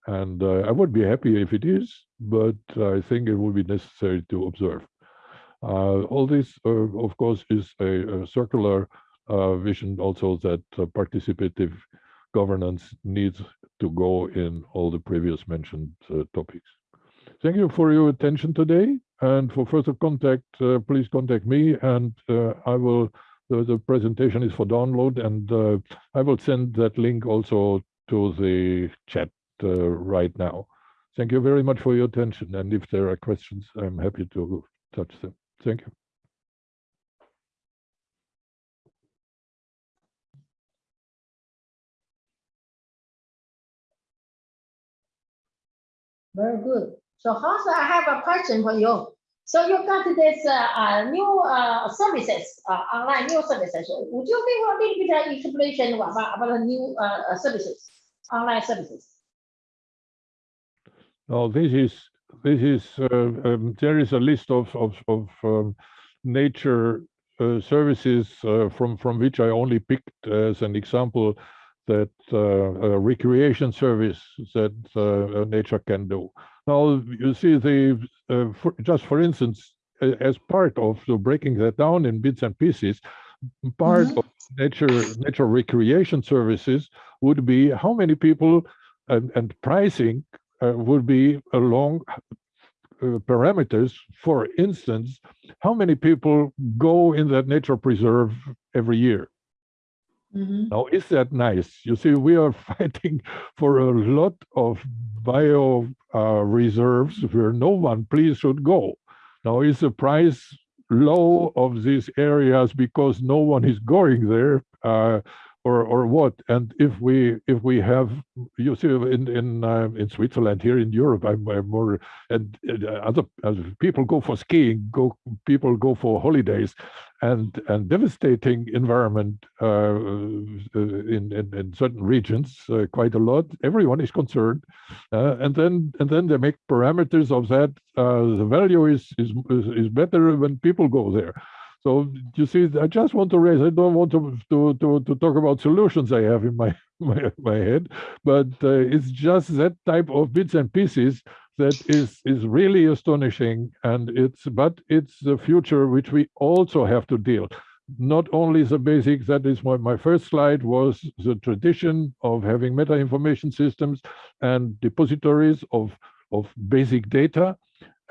and uh, I would be happy if it is, but I think it will be necessary to observe. Uh, all this, uh, of course, is a, a circular uh, vision also that participative governance needs to go in all the previous mentioned topics. Thank you for your attention today. And for further contact, uh, please contact me and uh, I will, the, the, presentation is for download and uh, I will send that link also to the chat right now. Thank you very much for your attention. And if there are questions, I'm happy to touch them. Thank you. Very good. So Hans, I have a question for you. So you got this uh, uh, new uh, services, uh, online new services. Would you give a little bit of explanation about, about the new uh, uh, services, online services? Oh, this is this is uh, um, there is a list of of, of um, nature uh, services uh, from from which I only picked as an example that uh, recreation service that uh, nature can do. Now you see the uh, for, just for instance as part of the breaking that down in bits and pieces part mm -hmm. of nature nature recreation services would be how many people and, and pricing uh, would be along uh, parameters. For instance, how many people go in that nature preserve every year? Mm -hmm. Now, is that nice? You see, we are fighting for a lot of bio uh, reserves where no one please should go. Now, is the price low of these areas because no one is going there? Uh, or or what? And if we if we have you see in in uh, in Switzerland here in Europe, I'm, I'm more and uh, other people go for skiing, go people go for holidays, and and devastating environment uh, in, in, in certain regions uh, quite a lot. Everyone is concerned, uh, and then and then they make parameters of that. Uh, the value is is is better when people go there. So you see, I just want to raise. I don't want to to to, to talk about solutions I have in my my, my head, but uh, it's just that type of bits and pieces that is is really astonishing, and it's but it's the future which we also have to deal. Not only the basics. That is my first slide was the tradition of having meta information systems and depositories of of basic data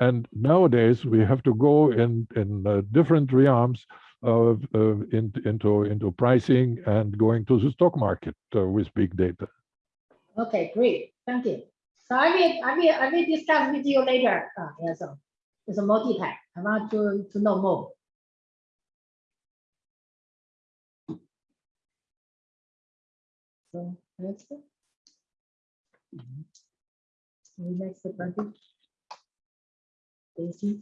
and nowadays we have to go in in uh, different realms uh, uh, in, into into pricing and going to the stock market uh, with big data. Okay, great. Thank you. So I will, I will, I will discuss with you later. Uh, yeah, so it's a multi-pack. I want to, to know more. So next. Next, Brandy. Daisy.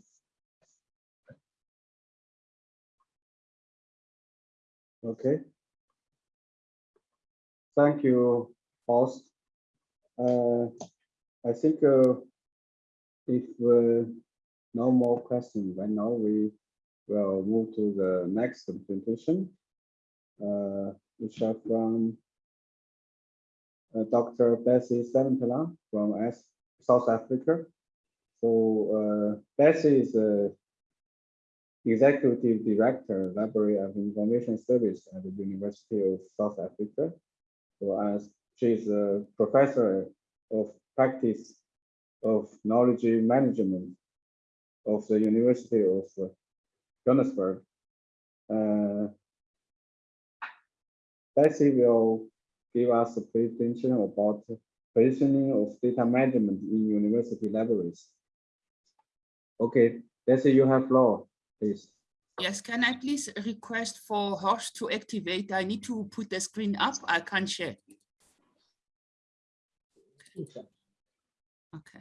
Okay. Thank you, host. Uh, I think uh, if uh, no more questions, right now we will move to the next presentation, uh, which are from uh, Dr. Bessie Savantala from S South Africa. So uh, Bessie is Executive Director, Library of Information Service at the University of South Africa. So as she is a professor of practice of knowledge management of the University of Johannesburg. Uh, will give us a presentation about positioning of data management in university libraries. Okay, Betsy, you have floor, please. Yes, can I please request for Horst to activate? I need to put the screen up. I can't share. Okay.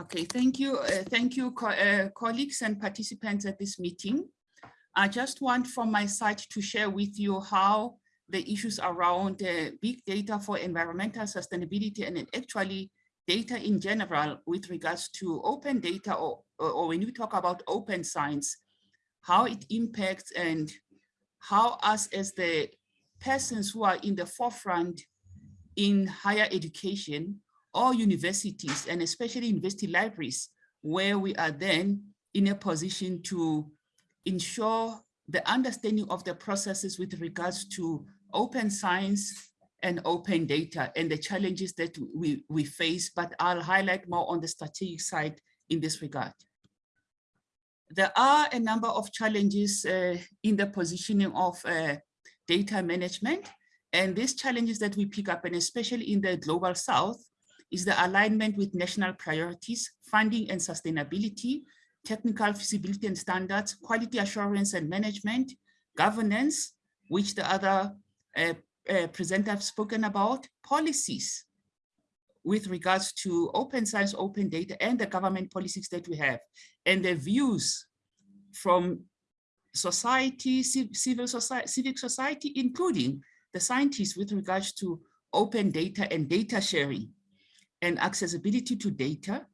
Okay, thank you. Uh, thank you, co uh, colleagues and participants at this meeting. I just want from my side to share with you how the issues around uh, big data for environmental sustainability and actually data in general with regards to open data or, or when we talk about open science, how it impacts and how us as the persons who are in the forefront in higher education or universities and especially university libraries where we are then in a position to ensure the understanding of the processes with regards to open science and open data and the challenges that we, we face, but I'll highlight more on the strategic side in this regard. There are a number of challenges uh, in the positioning of uh, data management, and these challenges that we pick up, and especially in the global south, is the alignment with national priorities, funding and sustainability, technical feasibility and standards, quality assurance and management, governance, which the other uh, uh, presenters have spoken about, policies with regards to open science, open data, and the government policies that we have, and the views from society, civil society, civic society, including the scientists with regards to open data and data sharing and accessibility to data.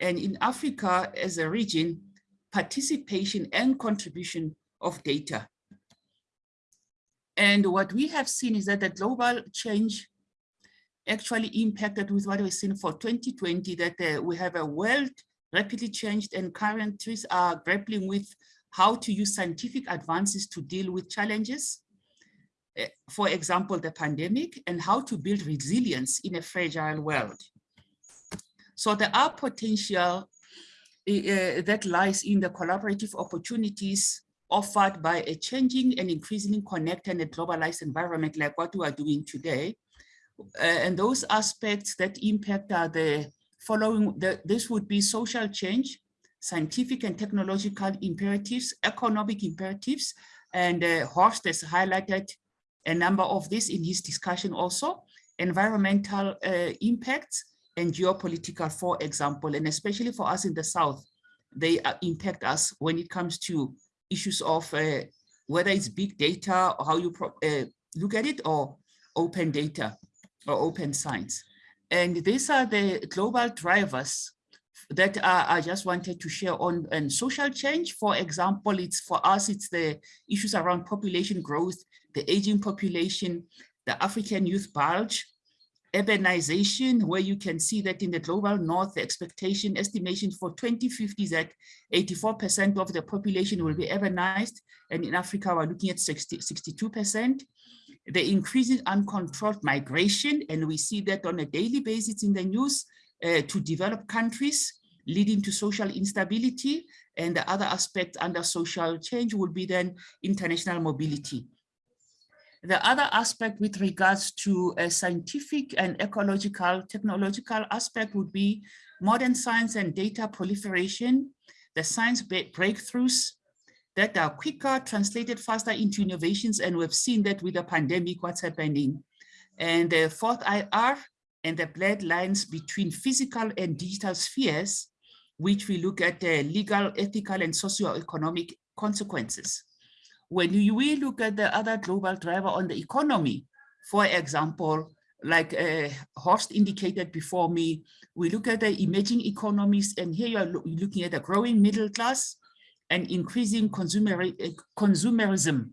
And in Africa as a region, participation and contribution of data. And what we have seen is that the global change actually impacted with what we've seen for 2020, that uh, we have a world rapidly changed and countries are grappling with how to use scientific advances to deal with challenges. Uh, for example, the pandemic and how to build resilience in a fragile world. So there are potential uh, that lies in the collaborative opportunities offered by a changing and increasingly connected and globalized environment like what we are doing today. Uh, and those aspects that impact are the following, the, this would be social change, scientific and technological imperatives, economic imperatives, and uh, Horst has highlighted a number of this in his discussion also, environmental uh, impacts, and geopolitical, for example, and especially for us in the South, they uh, impact us when it comes to issues of uh, whether it's big data or how you uh, look at it or open data or open science. And these are the global drivers that uh, I just wanted to share on and social change. For example, it's for us, it's the issues around population growth, the aging population, the African youth bulge, urbanization, where you can see that in the global north, the expectation estimation for 2050 is that 84% of the population will be urbanized. And in Africa, we're looking at 60, 62%. The increasing uncontrolled migration, and we see that on a daily basis in the news, uh, to develop countries, leading to social instability. And the other aspect under social change would be then international mobility. The other aspect with regards to a scientific and ecological technological aspect would be modern science and data proliferation, the science breakthroughs that are quicker, translated faster into innovations. And we've seen that with the pandemic, what's happening. And the fourth IR and the blurred lines between physical and digital spheres, which we look at the legal, ethical, and socio-economic consequences. When we look at the other global driver on the economy, for example, like uh, Horst indicated before me, we look at the emerging economies, and here you're looking at a growing middle class and increasing consumer, uh, consumerism,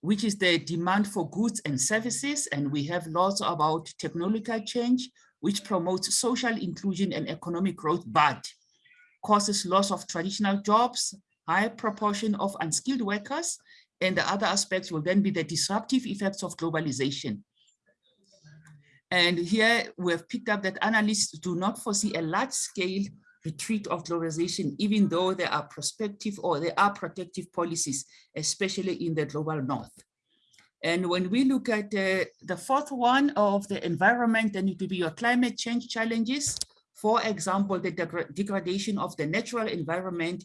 which is the demand for goods and services. And we have lots about technological change, which promotes social inclusion and economic growth, but causes loss of traditional jobs, high proportion of unskilled workers, and the other aspects will then be the disruptive effects of globalization. And here we have picked up that analysts do not foresee a large scale retreat of globalization, even though there are prospective or there are protective policies, especially in the global north. And when we look at uh, the fourth one of the environment, then it will be your climate change challenges. For example, the degradation of the natural environment,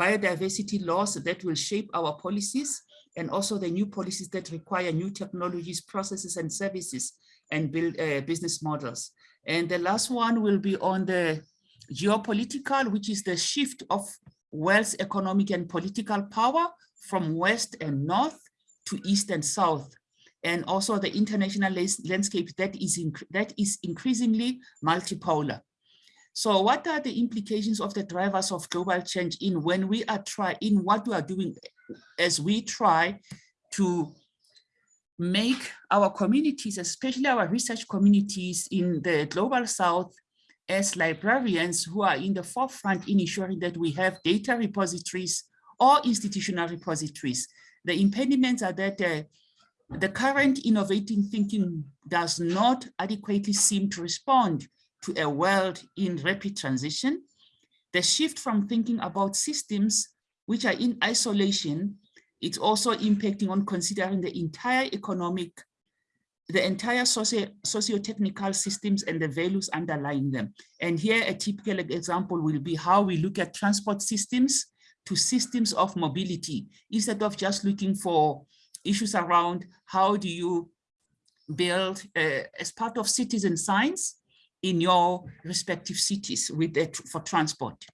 biodiversity laws that will shape our policies, and also the new policies that require new technologies, processes, and services, and build uh, business models. And the last one will be on the geopolitical, which is the shift of wealth, economic, and political power from west and north to east and south. And also the international landscape that is, that is increasingly multipolar. So what are the implications of the drivers of global change in when we are trying, in what we are doing as we try to make our communities, especially our research communities in the global south, as librarians who are in the forefront in ensuring that we have data repositories or institutional repositories. The impediments are that uh, the current innovating thinking does not adequately seem to respond to a world in rapid transition. The shift from thinking about systems which are in isolation, it's also impacting on considering the entire economic the entire socio socio-technical systems and the values underlying them. And here a typical example will be how we look at transport systems to systems of mobility, instead of just looking for issues around how do you build uh, as part of citizen science in your respective cities with it for transport.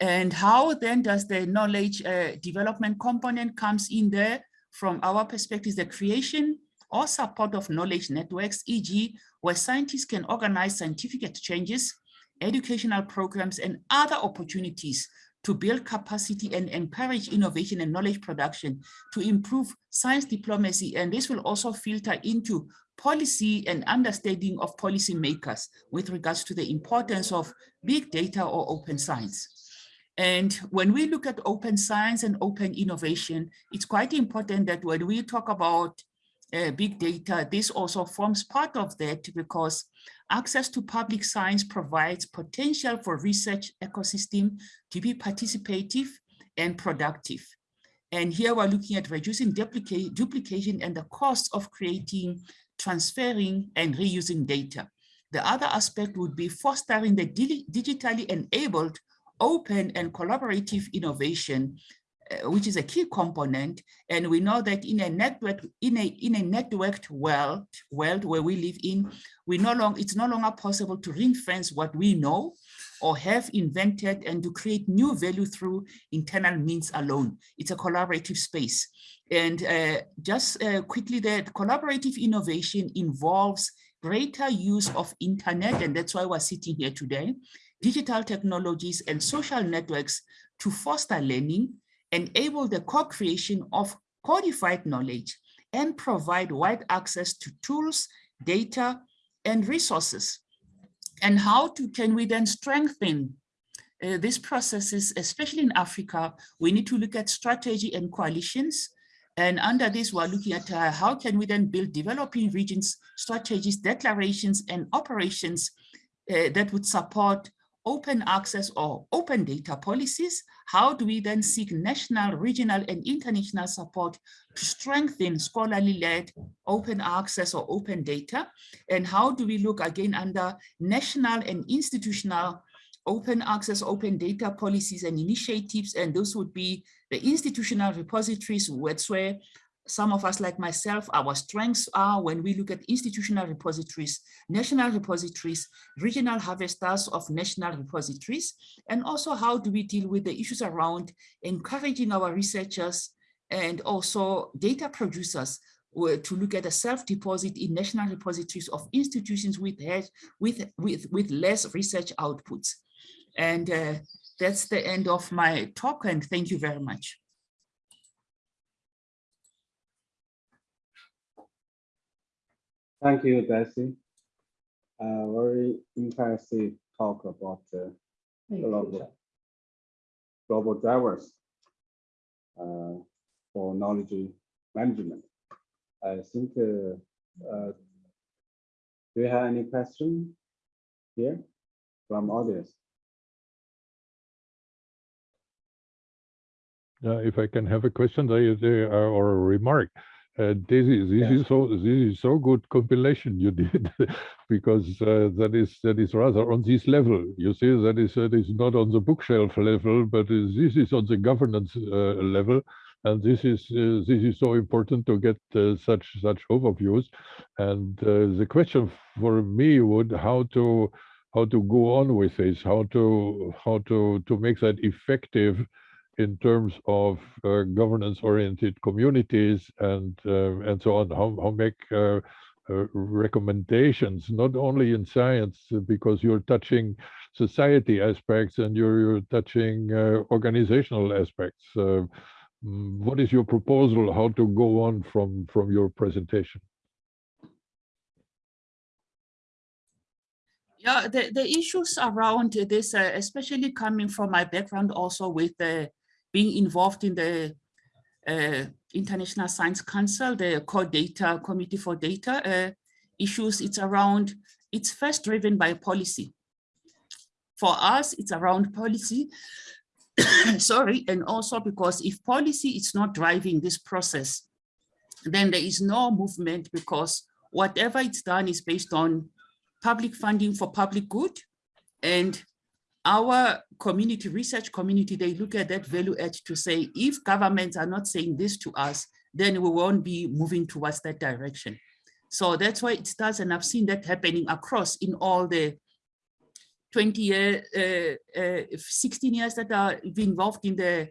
And how then does the knowledge uh, development component comes in there from our perspective, the creation or support of knowledge networks, e.g. where scientists can organize scientific exchanges, educational programs, and other opportunities to build capacity and encourage innovation and knowledge production to improve science diplomacy. And this will also filter into policy and understanding of policymakers with regards to the importance of big data or open science. And when we look at open science and open innovation, it's quite important that when we talk about uh, big data, this also forms part of that because access to public science provides potential for research ecosystem to be participative and productive. And here we're looking at reducing duplication and the cost of creating, transferring, and reusing data. The other aspect would be fostering the digitally enabled, open, and collaborative innovation uh, which is a key component. And we know that in a network, in a in a networked world, world where we live in, we no longer it's no longer possible to ring fence what we know or have invented and to create new value through internal means alone. It's a collaborative space. And uh, just uh, quickly, that collaborative innovation involves greater use of internet, and that's why we're sitting here today, digital technologies and social networks to foster learning, enable the co-creation of codified knowledge and provide wide access to tools, data, and resources. And how to, can we then strengthen uh, these processes, especially in Africa, we need to look at strategy and coalitions. And under this, we're looking at uh, how can we then build developing regions, strategies, declarations, and operations uh, that would support open access or open data policies? How do we then seek national, regional, and international support to strengthen scholarly-led open access or open data? And how do we look again under national and institutional open access, open data policies and initiatives? And those would be the institutional repositories, where some of us like myself, our strengths are when we look at institutional repositories, national repositories, regional harvesters of national repositories, and also how do we deal with the issues around encouraging our researchers and also data producers to look at a self-deposit in national repositories of institutions with, with, with, with less research outputs. And uh, that's the end of my talk and thank you very much. Thank you, Desi. Uh, very impressive talk about uh, global, global drivers uh, for knowledge management. I think, uh, uh, do you have any question here from audience? Uh, if I can have a question they, they, uh, or a remark. Uh, this is this Yes. is so this is so good compilation you did because uh, that is that is rather on this level. You see that is that is not on the bookshelf level, but this is on the governance uh, level, and this is uh, this is so important to get uh, such such overviews. And uh, the question for me would how to how to go on with this, how to how to to make that effective in terms of uh, governance-oriented communities and uh, and so on. How how make uh, uh, recommendations not only in science because you're touching society aspects and you're, you're touching uh, organizational aspects. Mm, what is your proposal? How to go on from from your presentation? Yeah, the, the issues around this, uh, especially coming from my background also with uh, being involved in the uh, International Science Council, the CODATA Committee for Data uh, issues, it's around, it's first driven by policy. For us, it's around policy, sorry, and also because if policy is not driving this process, then there is no movement because whatever it's done is based on public funding for public good. And our community, research community, they look at that value add to say, if governments are not saying this to us, then we won't be moving towards that direction. So that's why it starts, and I've seen that happening across in all the 20 year, uh, uh, 16 years that are involved in the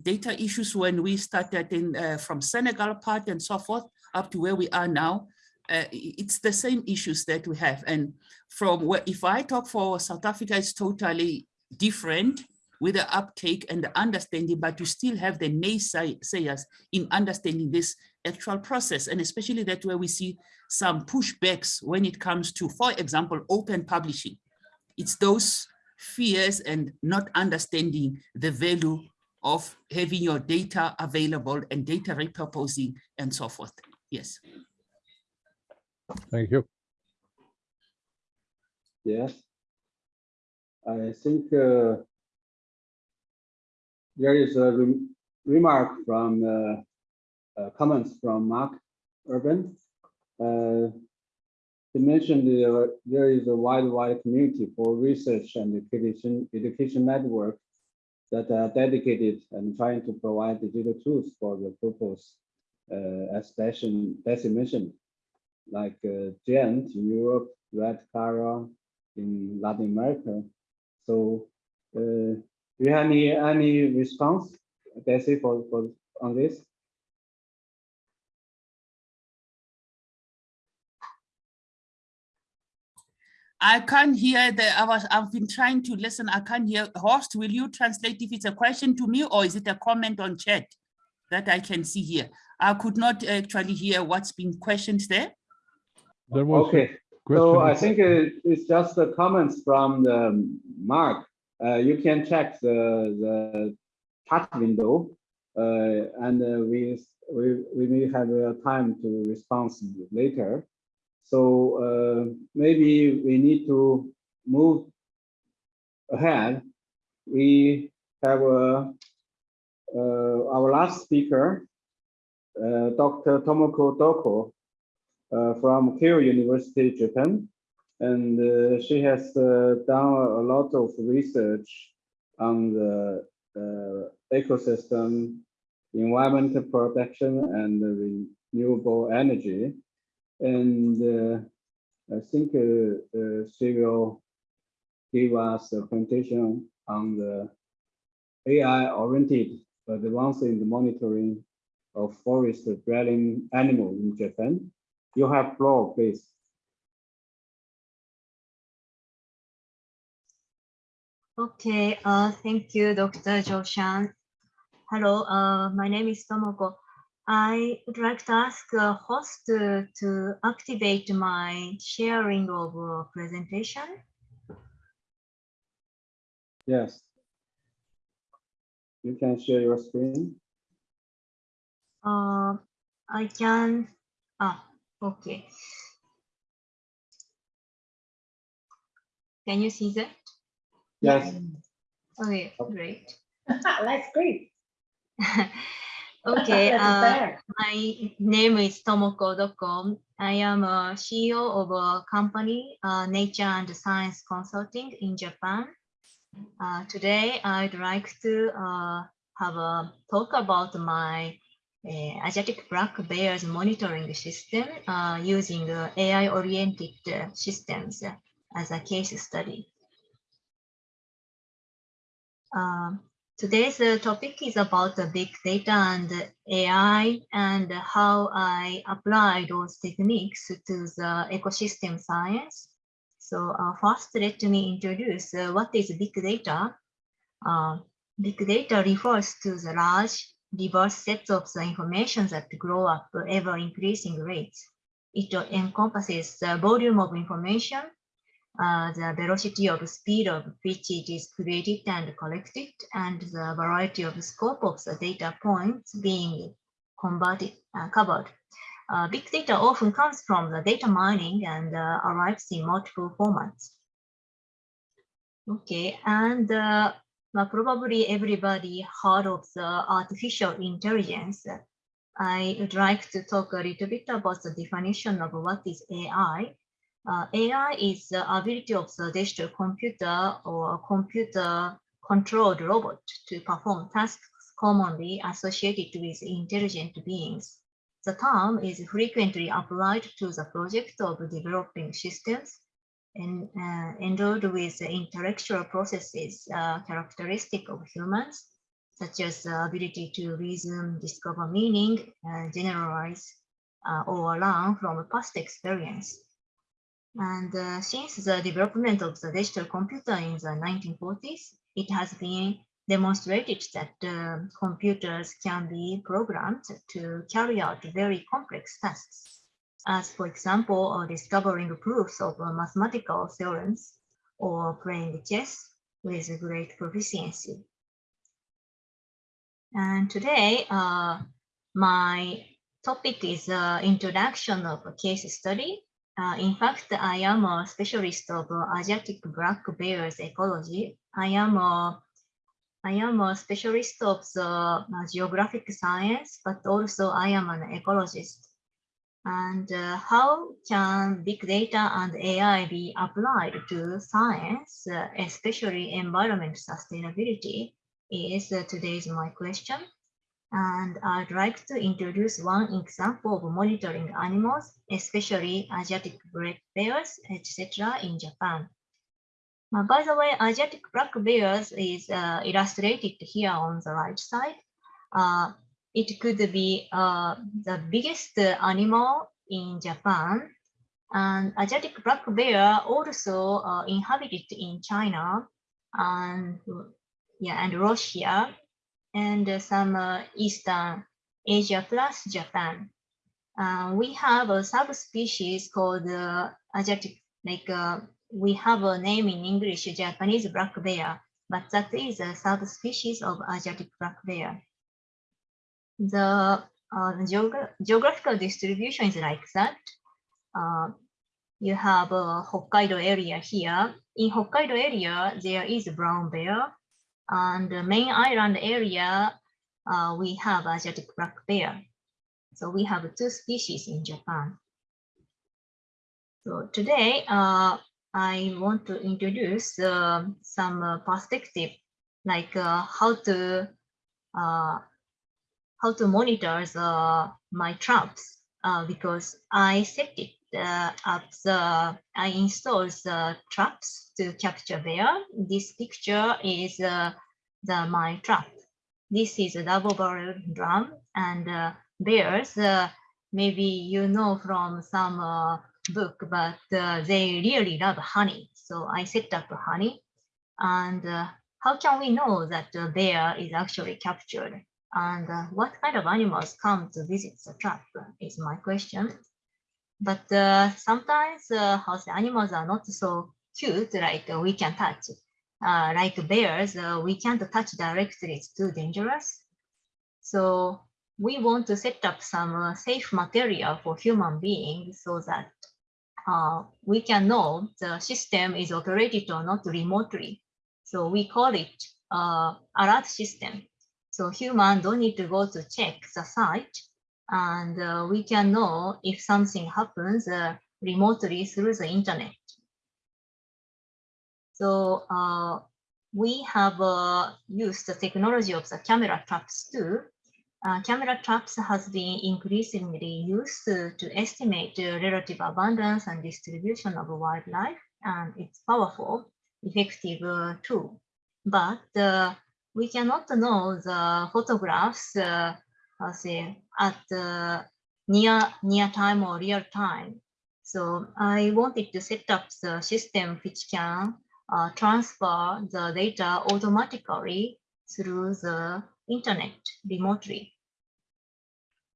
data issues when we started in uh, from Senegal part and so forth up to where we are now uh, it's the same issues that we have. And from where, if I talk for South Africa, it's totally different with the uptake and the understanding, but you still have the naysayers in understanding this actual process. And especially that where we see some pushbacks when it comes to, for example, open publishing. It's those fears and not understanding the value of having your data available and data repurposing and so forth. Yes. Thank you. Yes. I think uh, there is a re remark from uh, uh, comments from Mark Urban. Uh, he mentioned there is a wide, wide community for research and education, education network that are dedicated and trying to provide digital tools for the purpose uh, as Bessie mentioned like uh, in Europe, Red Cara in Latin America. So, uh, do you have any any response, Bessie, for for on this? I can't hear the, I was, I've been trying to listen. I can't hear. Horst, will you translate if it's a question to me or is it a comment on chat that I can see here? I could not actually hear what's being questioned there. There was Okay, so I think it- it's just the comments from the Mark. Uh, you can check the the chat window, uh, and uh, we we we may have uh, time to respond later. So uh, maybe we need to move ahead, we have uh, uh, our last speaker, uh, Dr. Tomoko Doko from Keio University, Japan. And uh, she has uh, done a lot of research on the uh, ecosystem, environmental protection, and renewable energy. And uh, I think uh, uh, she will give us a presentation on the AI-oriented advance in the monitoring of forest dwelling animals in Japan. You have floor, please. Okay, uh, thank you, Dr. Joshan. Hello, uh, my name is Tomoko. I would like to ask the host to, to activate my sharing of uh, presentation. Yes. You can share your screen. Uh, I can, ah, okay. Can you see that? Yes. Okay, great. That's great. Okay, uh, my name is Tomoko Doko. I am a CEO of a company, uh, Nature and Science Consulting in Japan. Uh, today, I'd like to uh, have a talk about my uh, Asiatic black bears monitoring system uh, using uh, AI-oriented uh, systems as a case study. Um, Today's uh, topic is about the big data and AI and how I apply those techniques to the ecosystem science. So uh, first, let me introduce uh, what is big data. Uh, big data refers to the large, diverse sets of the information that grow up ever increasing rates. It encompasses the volume of information, uh, the velocity of speed of which it is created and collected, and the variety of scope of the data points being converted, uh, covered. Uh, big data often comes from the data mining and uh, arrives in multiple formats. Okay, and uh, well, probably everybody heard of the artificial intelligence. I would like to talk a little bit about the definition of what is AI. Uh, AI is the ability of the digital computer or computer controlled robot to perform tasks commonly associated with intelligent beings. The term is frequently applied to the project of developing systems and uh, endowed with intellectual processes uh, characteristic of humans, such as the ability to reason, discover meaning, uh, generalize, or learn from past experience. And uh, since the development of the digital computer in the 1940s, it has been demonstrated that uh, computers can be programmed to carry out very complex tasks, as for example, uh, discovering proofs of uh, mathematical theorems or playing chess with great proficiency. And today, uh, my topic is uh, introduction of a case study uh, in fact, I am a specialist of uh, Asiatic black bears ecology. I am a I am a specialist of the geographic science, but also I am an ecologist. And uh, how can big data and AI be applied to science, uh, especially environment sustainability, is uh, today's my question. And I'd like to introduce one example of monitoring animals, especially Asiatic black bears, etc. in Japan. Uh, by the way, Asiatic black bears is uh, illustrated here on the right side. Uh, it could be uh, the biggest animal in Japan. And Asiatic black bear also uh, inhabited in China and yeah, and Russia and some uh, Eastern Asia plus Japan. Uh, we have a subspecies called uh, Asiatic, like uh, we have a name in English, Japanese black bear, but that is a subspecies of Asiatic black bear. The uh, geogra geographical distribution is like that. Uh, you have a Hokkaido area here. In Hokkaido area, there is a brown bear. And the main island area, uh, we have Asiatic black bear. So we have two species in Japan. So today, uh, I want to introduce uh, some uh, perspective, like uh, how to how to monitor the, my traps, uh, because I set it uh, up the I installed the traps to capture bear. This picture is uh, the my trap. This is a double barrel drum and uh, bears. Uh, maybe you know from some uh, book, but uh, they really love honey. So I set up honey. And how can we know that the bear is actually captured? And uh, what kind of animals come to visit the trap is my question. But uh, sometimes uh, house animals are not so cute, like uh, we can touch. Uh, like bears, uh, we can't touch directly, it's too dangerous. So we want to set up some uh, safe material for human beings so that uh, we can know the system is operated or not remotely. So we call it uh, alert system. So human don't need to go to check the site and uh, we can know if something happens uh, remotely through the internet. So uh, we have uh, used the technology of the camera traps too. Uh, camera traps has been increasingly used to, estimate the relative abundance and distribution of wildlife, and it's powerful, effective uh, tool. But uh, we cannot know the photographs uh, say at uh, near near time or real time. So I wanted to set up the system which can uh, transfer the data automatically through the internet remotely.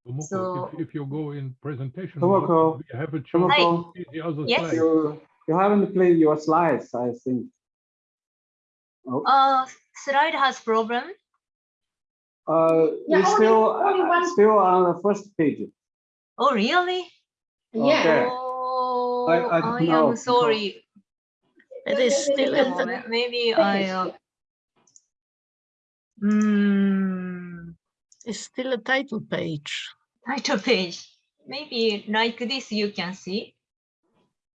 Tomoko, So- if, if you go in presentation, Tomoko, mode, we have a chance Tomoko. to the other Yes. slide. You, you haven't played your slides, I think. Oh, Uh, slide has problem. uh, Yeah, it's only- still, only uh, one- still on the first page. Oh, really? Yeah. Okay. Oh, I I, don't know, am sorry. It is still Wait a at the, Maybe I. Uh, mm, it's still a title page. title page. Maybe like this you can see.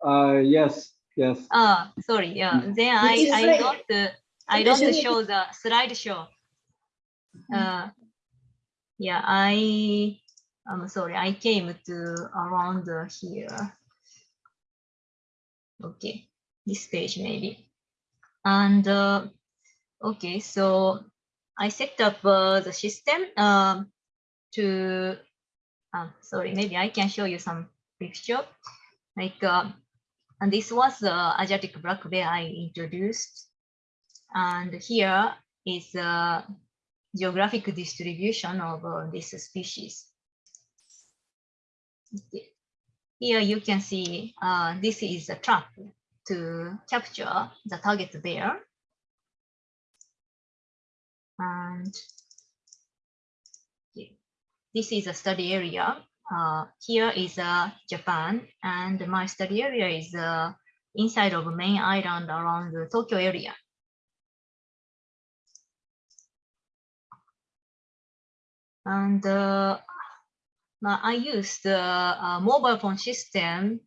Uh, yes, yes. Ah, sorry. Yeah. Then I I right. don't uh, I don't show the slideshow. Uh, yeah. I I'm sorry. I came to around here. Okay, this page maybe. And uh, okay, so I set up uh, the system um, to. Uh, sorry, maybe I can show you some picture. Like, uh, and this was the Asiatic black bear I introduced. And here is the geographic distribution of uh, this species. Here you can see uh, this is a trap to capture the target bear. And this is a study area. Uh, here is uh, Japan, and my study area is uh, inside of main island around the Tokyo area. And uh, I used the uh, mobile phone system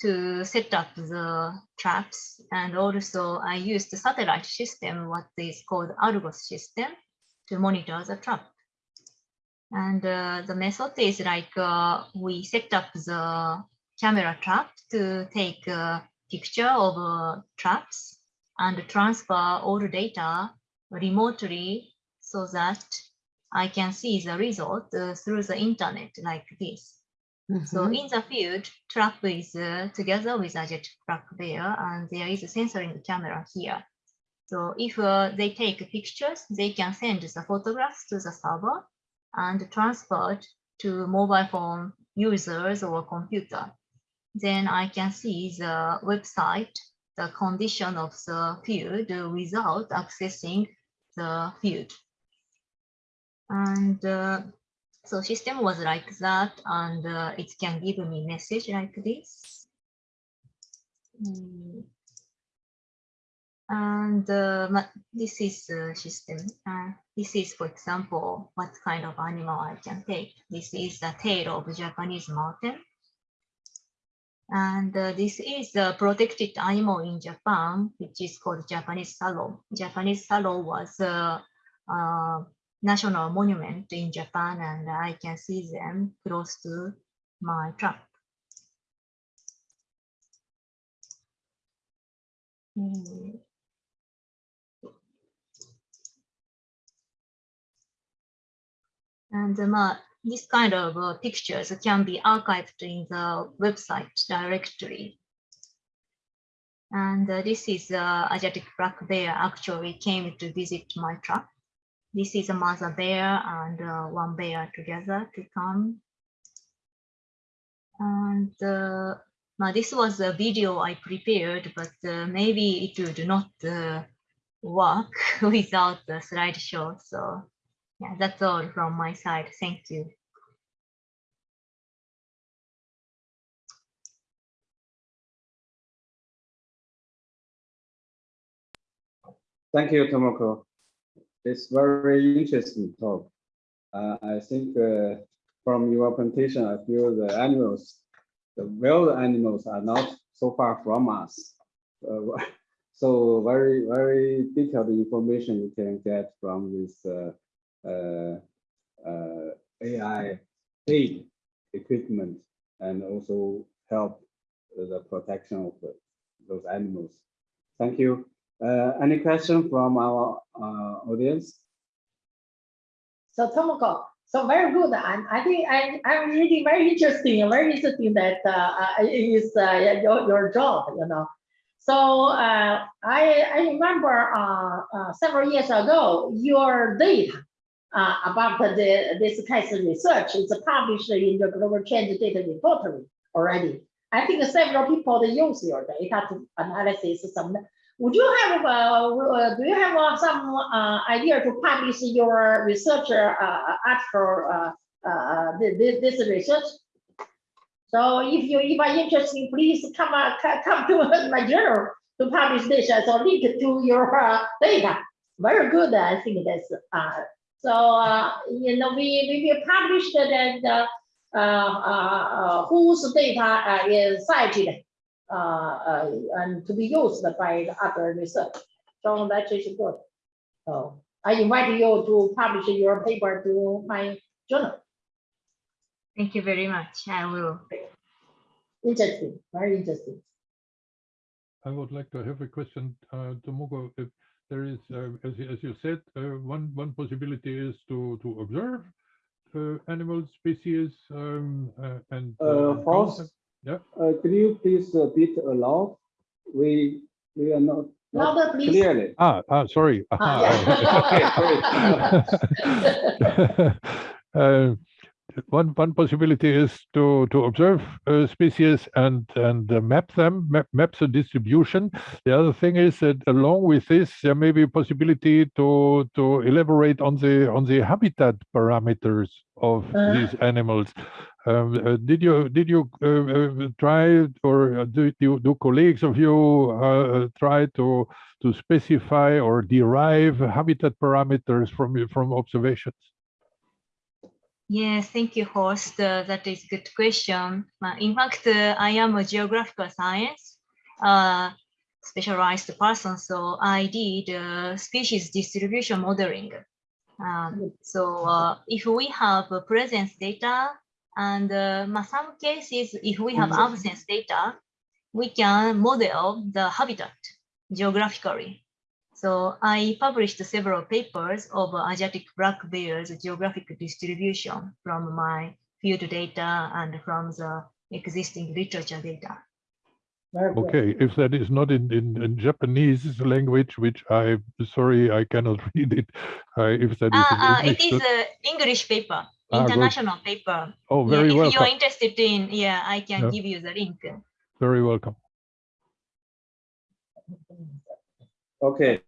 to set up the traps, and also I used the satellite system, what is called Argos system, to monitor the trap. And uh, the method is like uh, we set up the camera trap to take a picture of uh, traps and transfer all the data remotely so that I can see the result uh, through the internet like this. So in the field, trap is uh, together with a jet black there, and there is a sensoring camera here. So if uh, they take pictures, they can send the photographs to the server and transfer to mobile phone users or computer. Then I can see the website, the condition of the field without accessing the field. And uh, so system was like that, and uh, it can give me message like this. Mm. And uh, this is the system. Uh, this is, for example, what kind of animal I can take. This is the tail of Japanese marten. And uh, this is a protected animal in Japan, which is called Japanese serow. Japanese serow was a, a national monument in Japan, and I can see them close to my truck. Hmm. And um, uh, this kind of uh, pictures can be archived in the website directory. And uh, this is uh, Asiatic black bear actually came to visit my trap. This is a mother bear and uh, one bear together to come. And uh, now this was a video I prepared, but uh, maybe it would not uh, work without the slideshow. So yeah, that's all from my side. Thank you. Thank you, Tomoko. It's very interesting talk. Uh, I think uh, from your presentation, I feel the animals, the wild animals are not so far from us. Uh, so very, very detailed information you can get from this uh, uh, uh, AI aid equipment and also help the protection of those animals. Thank you. Uh, any question from our uh, audience? So Tomoko, so very good. And I think I, I'm really very interesting, very interesting that uh, uh, is uh, your, your job, you know. So uh, I, I remember uh, uh, several years ago, your data uh, about the, this case research is published in the Global Change Data Repository already. I think several people they use your data to analysis some. Would you have, uh, uh, do you have uh, some uh, idea to publish your research uh, article, uh, this, this research? So if you if are interested, please come come to my journal to publish this as a link to your data. Very good, I think that's so you know we we will publish that uh, uh, whose data is cited uh, uh, and to be used by other research. So that is good. So I invite you to publish your paper to my journal. Thank you very much. I will. Interesting, very interesting. I would like to have a question, uh, Tomoko. If there is, uh, as, you- as you said, uh, one one possibility is to to observe uh, animal species um, uh, and Uh, count Horst, them. Yeah. uh, could you please uh, bit aloud? We we are not, not Louder, please. clearly. Ah, ah, sorry. Ah, Okay, Uh, One, one possibility is to, to observe uh, species and, and uh, map them, map, map the distribution. The other thing is that along with this, there may be a possibility to, to elaborate on the, on the habitat parameters of Uh-huh. these animals. Um, uh, did you, did you uh, uh, try or uh, do, do colleagues of you uh, try to, to specify or derive habitat parameters from, from observations? Yes, thank you, Horst. Uh, that is good question. Uh, in fact, uh, I am a geographical science uh, specialized person, so I did uh, species distribution modeling. Um, so uh, if we have presence data and uh, some cases, if we have absence data, we can model the habitat geographically. So I published several papers of Asiatic black bears geographic distribution from my field data and from the existing literature data. Okay, if that is not in, in, in Japanese language, which I sorry I cannot read it. Uh, if that is Uh, in uh, English, is that- an English paper, Ah, good. international paper. oh, Yeah, very if welcome. you're interested in, yeah, I can Yeah. give you the link. Very welcome. Okay.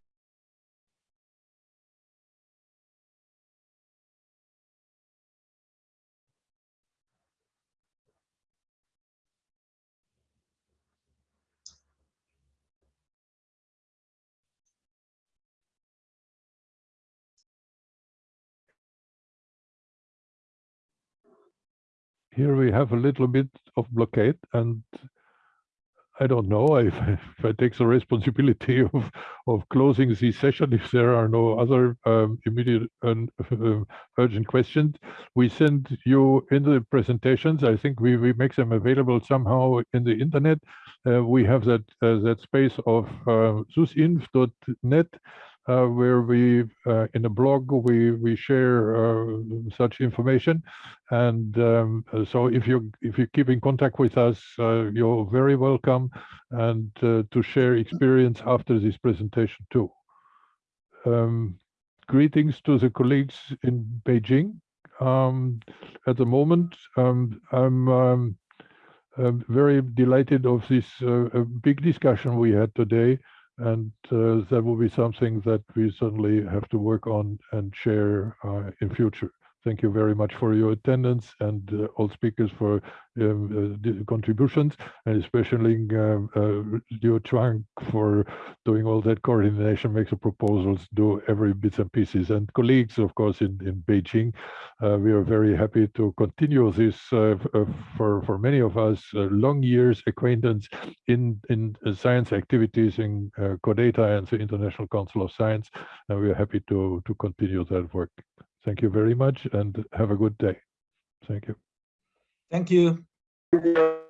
Here we have a little bit of blockade and I don't know if, if I take the responsibility of, of closing this session if there are no other um, immediate and uh, urgent questions. We send you in the presentations. I think we, we make them available somehow in the internet. Uh, we have that uh, that space of uh, susinf.net uh, where we uh, in a blog we we share uh, such information. And um, so if you if you keep in contact with us uh, you're very welcome and uh, to share experience after this presentation too. Um, greetings to the colleagues in beijing. Um, at the moment um, i'm um, I'm very delighted of this uh, big discussion we had today and uh, that will be something that we certainly have to work on and share uh, in future. Thank you very much for your attendance and uh, all speakers for um, uh, contributions, and especially um, uh, Liu Chuang for doing all that coordination, make the proposals, do every bits and pieces. And colleagues, of course, in, in Beijing, uh, we are very happy to continue this uh, uh, for, for many of us, long years acquaintance in, in science activities in CODATA and the International Council of Science, and we are happy to, to continue that work. Thank you very much and have a good day. Thank you. Thank you. Thank you.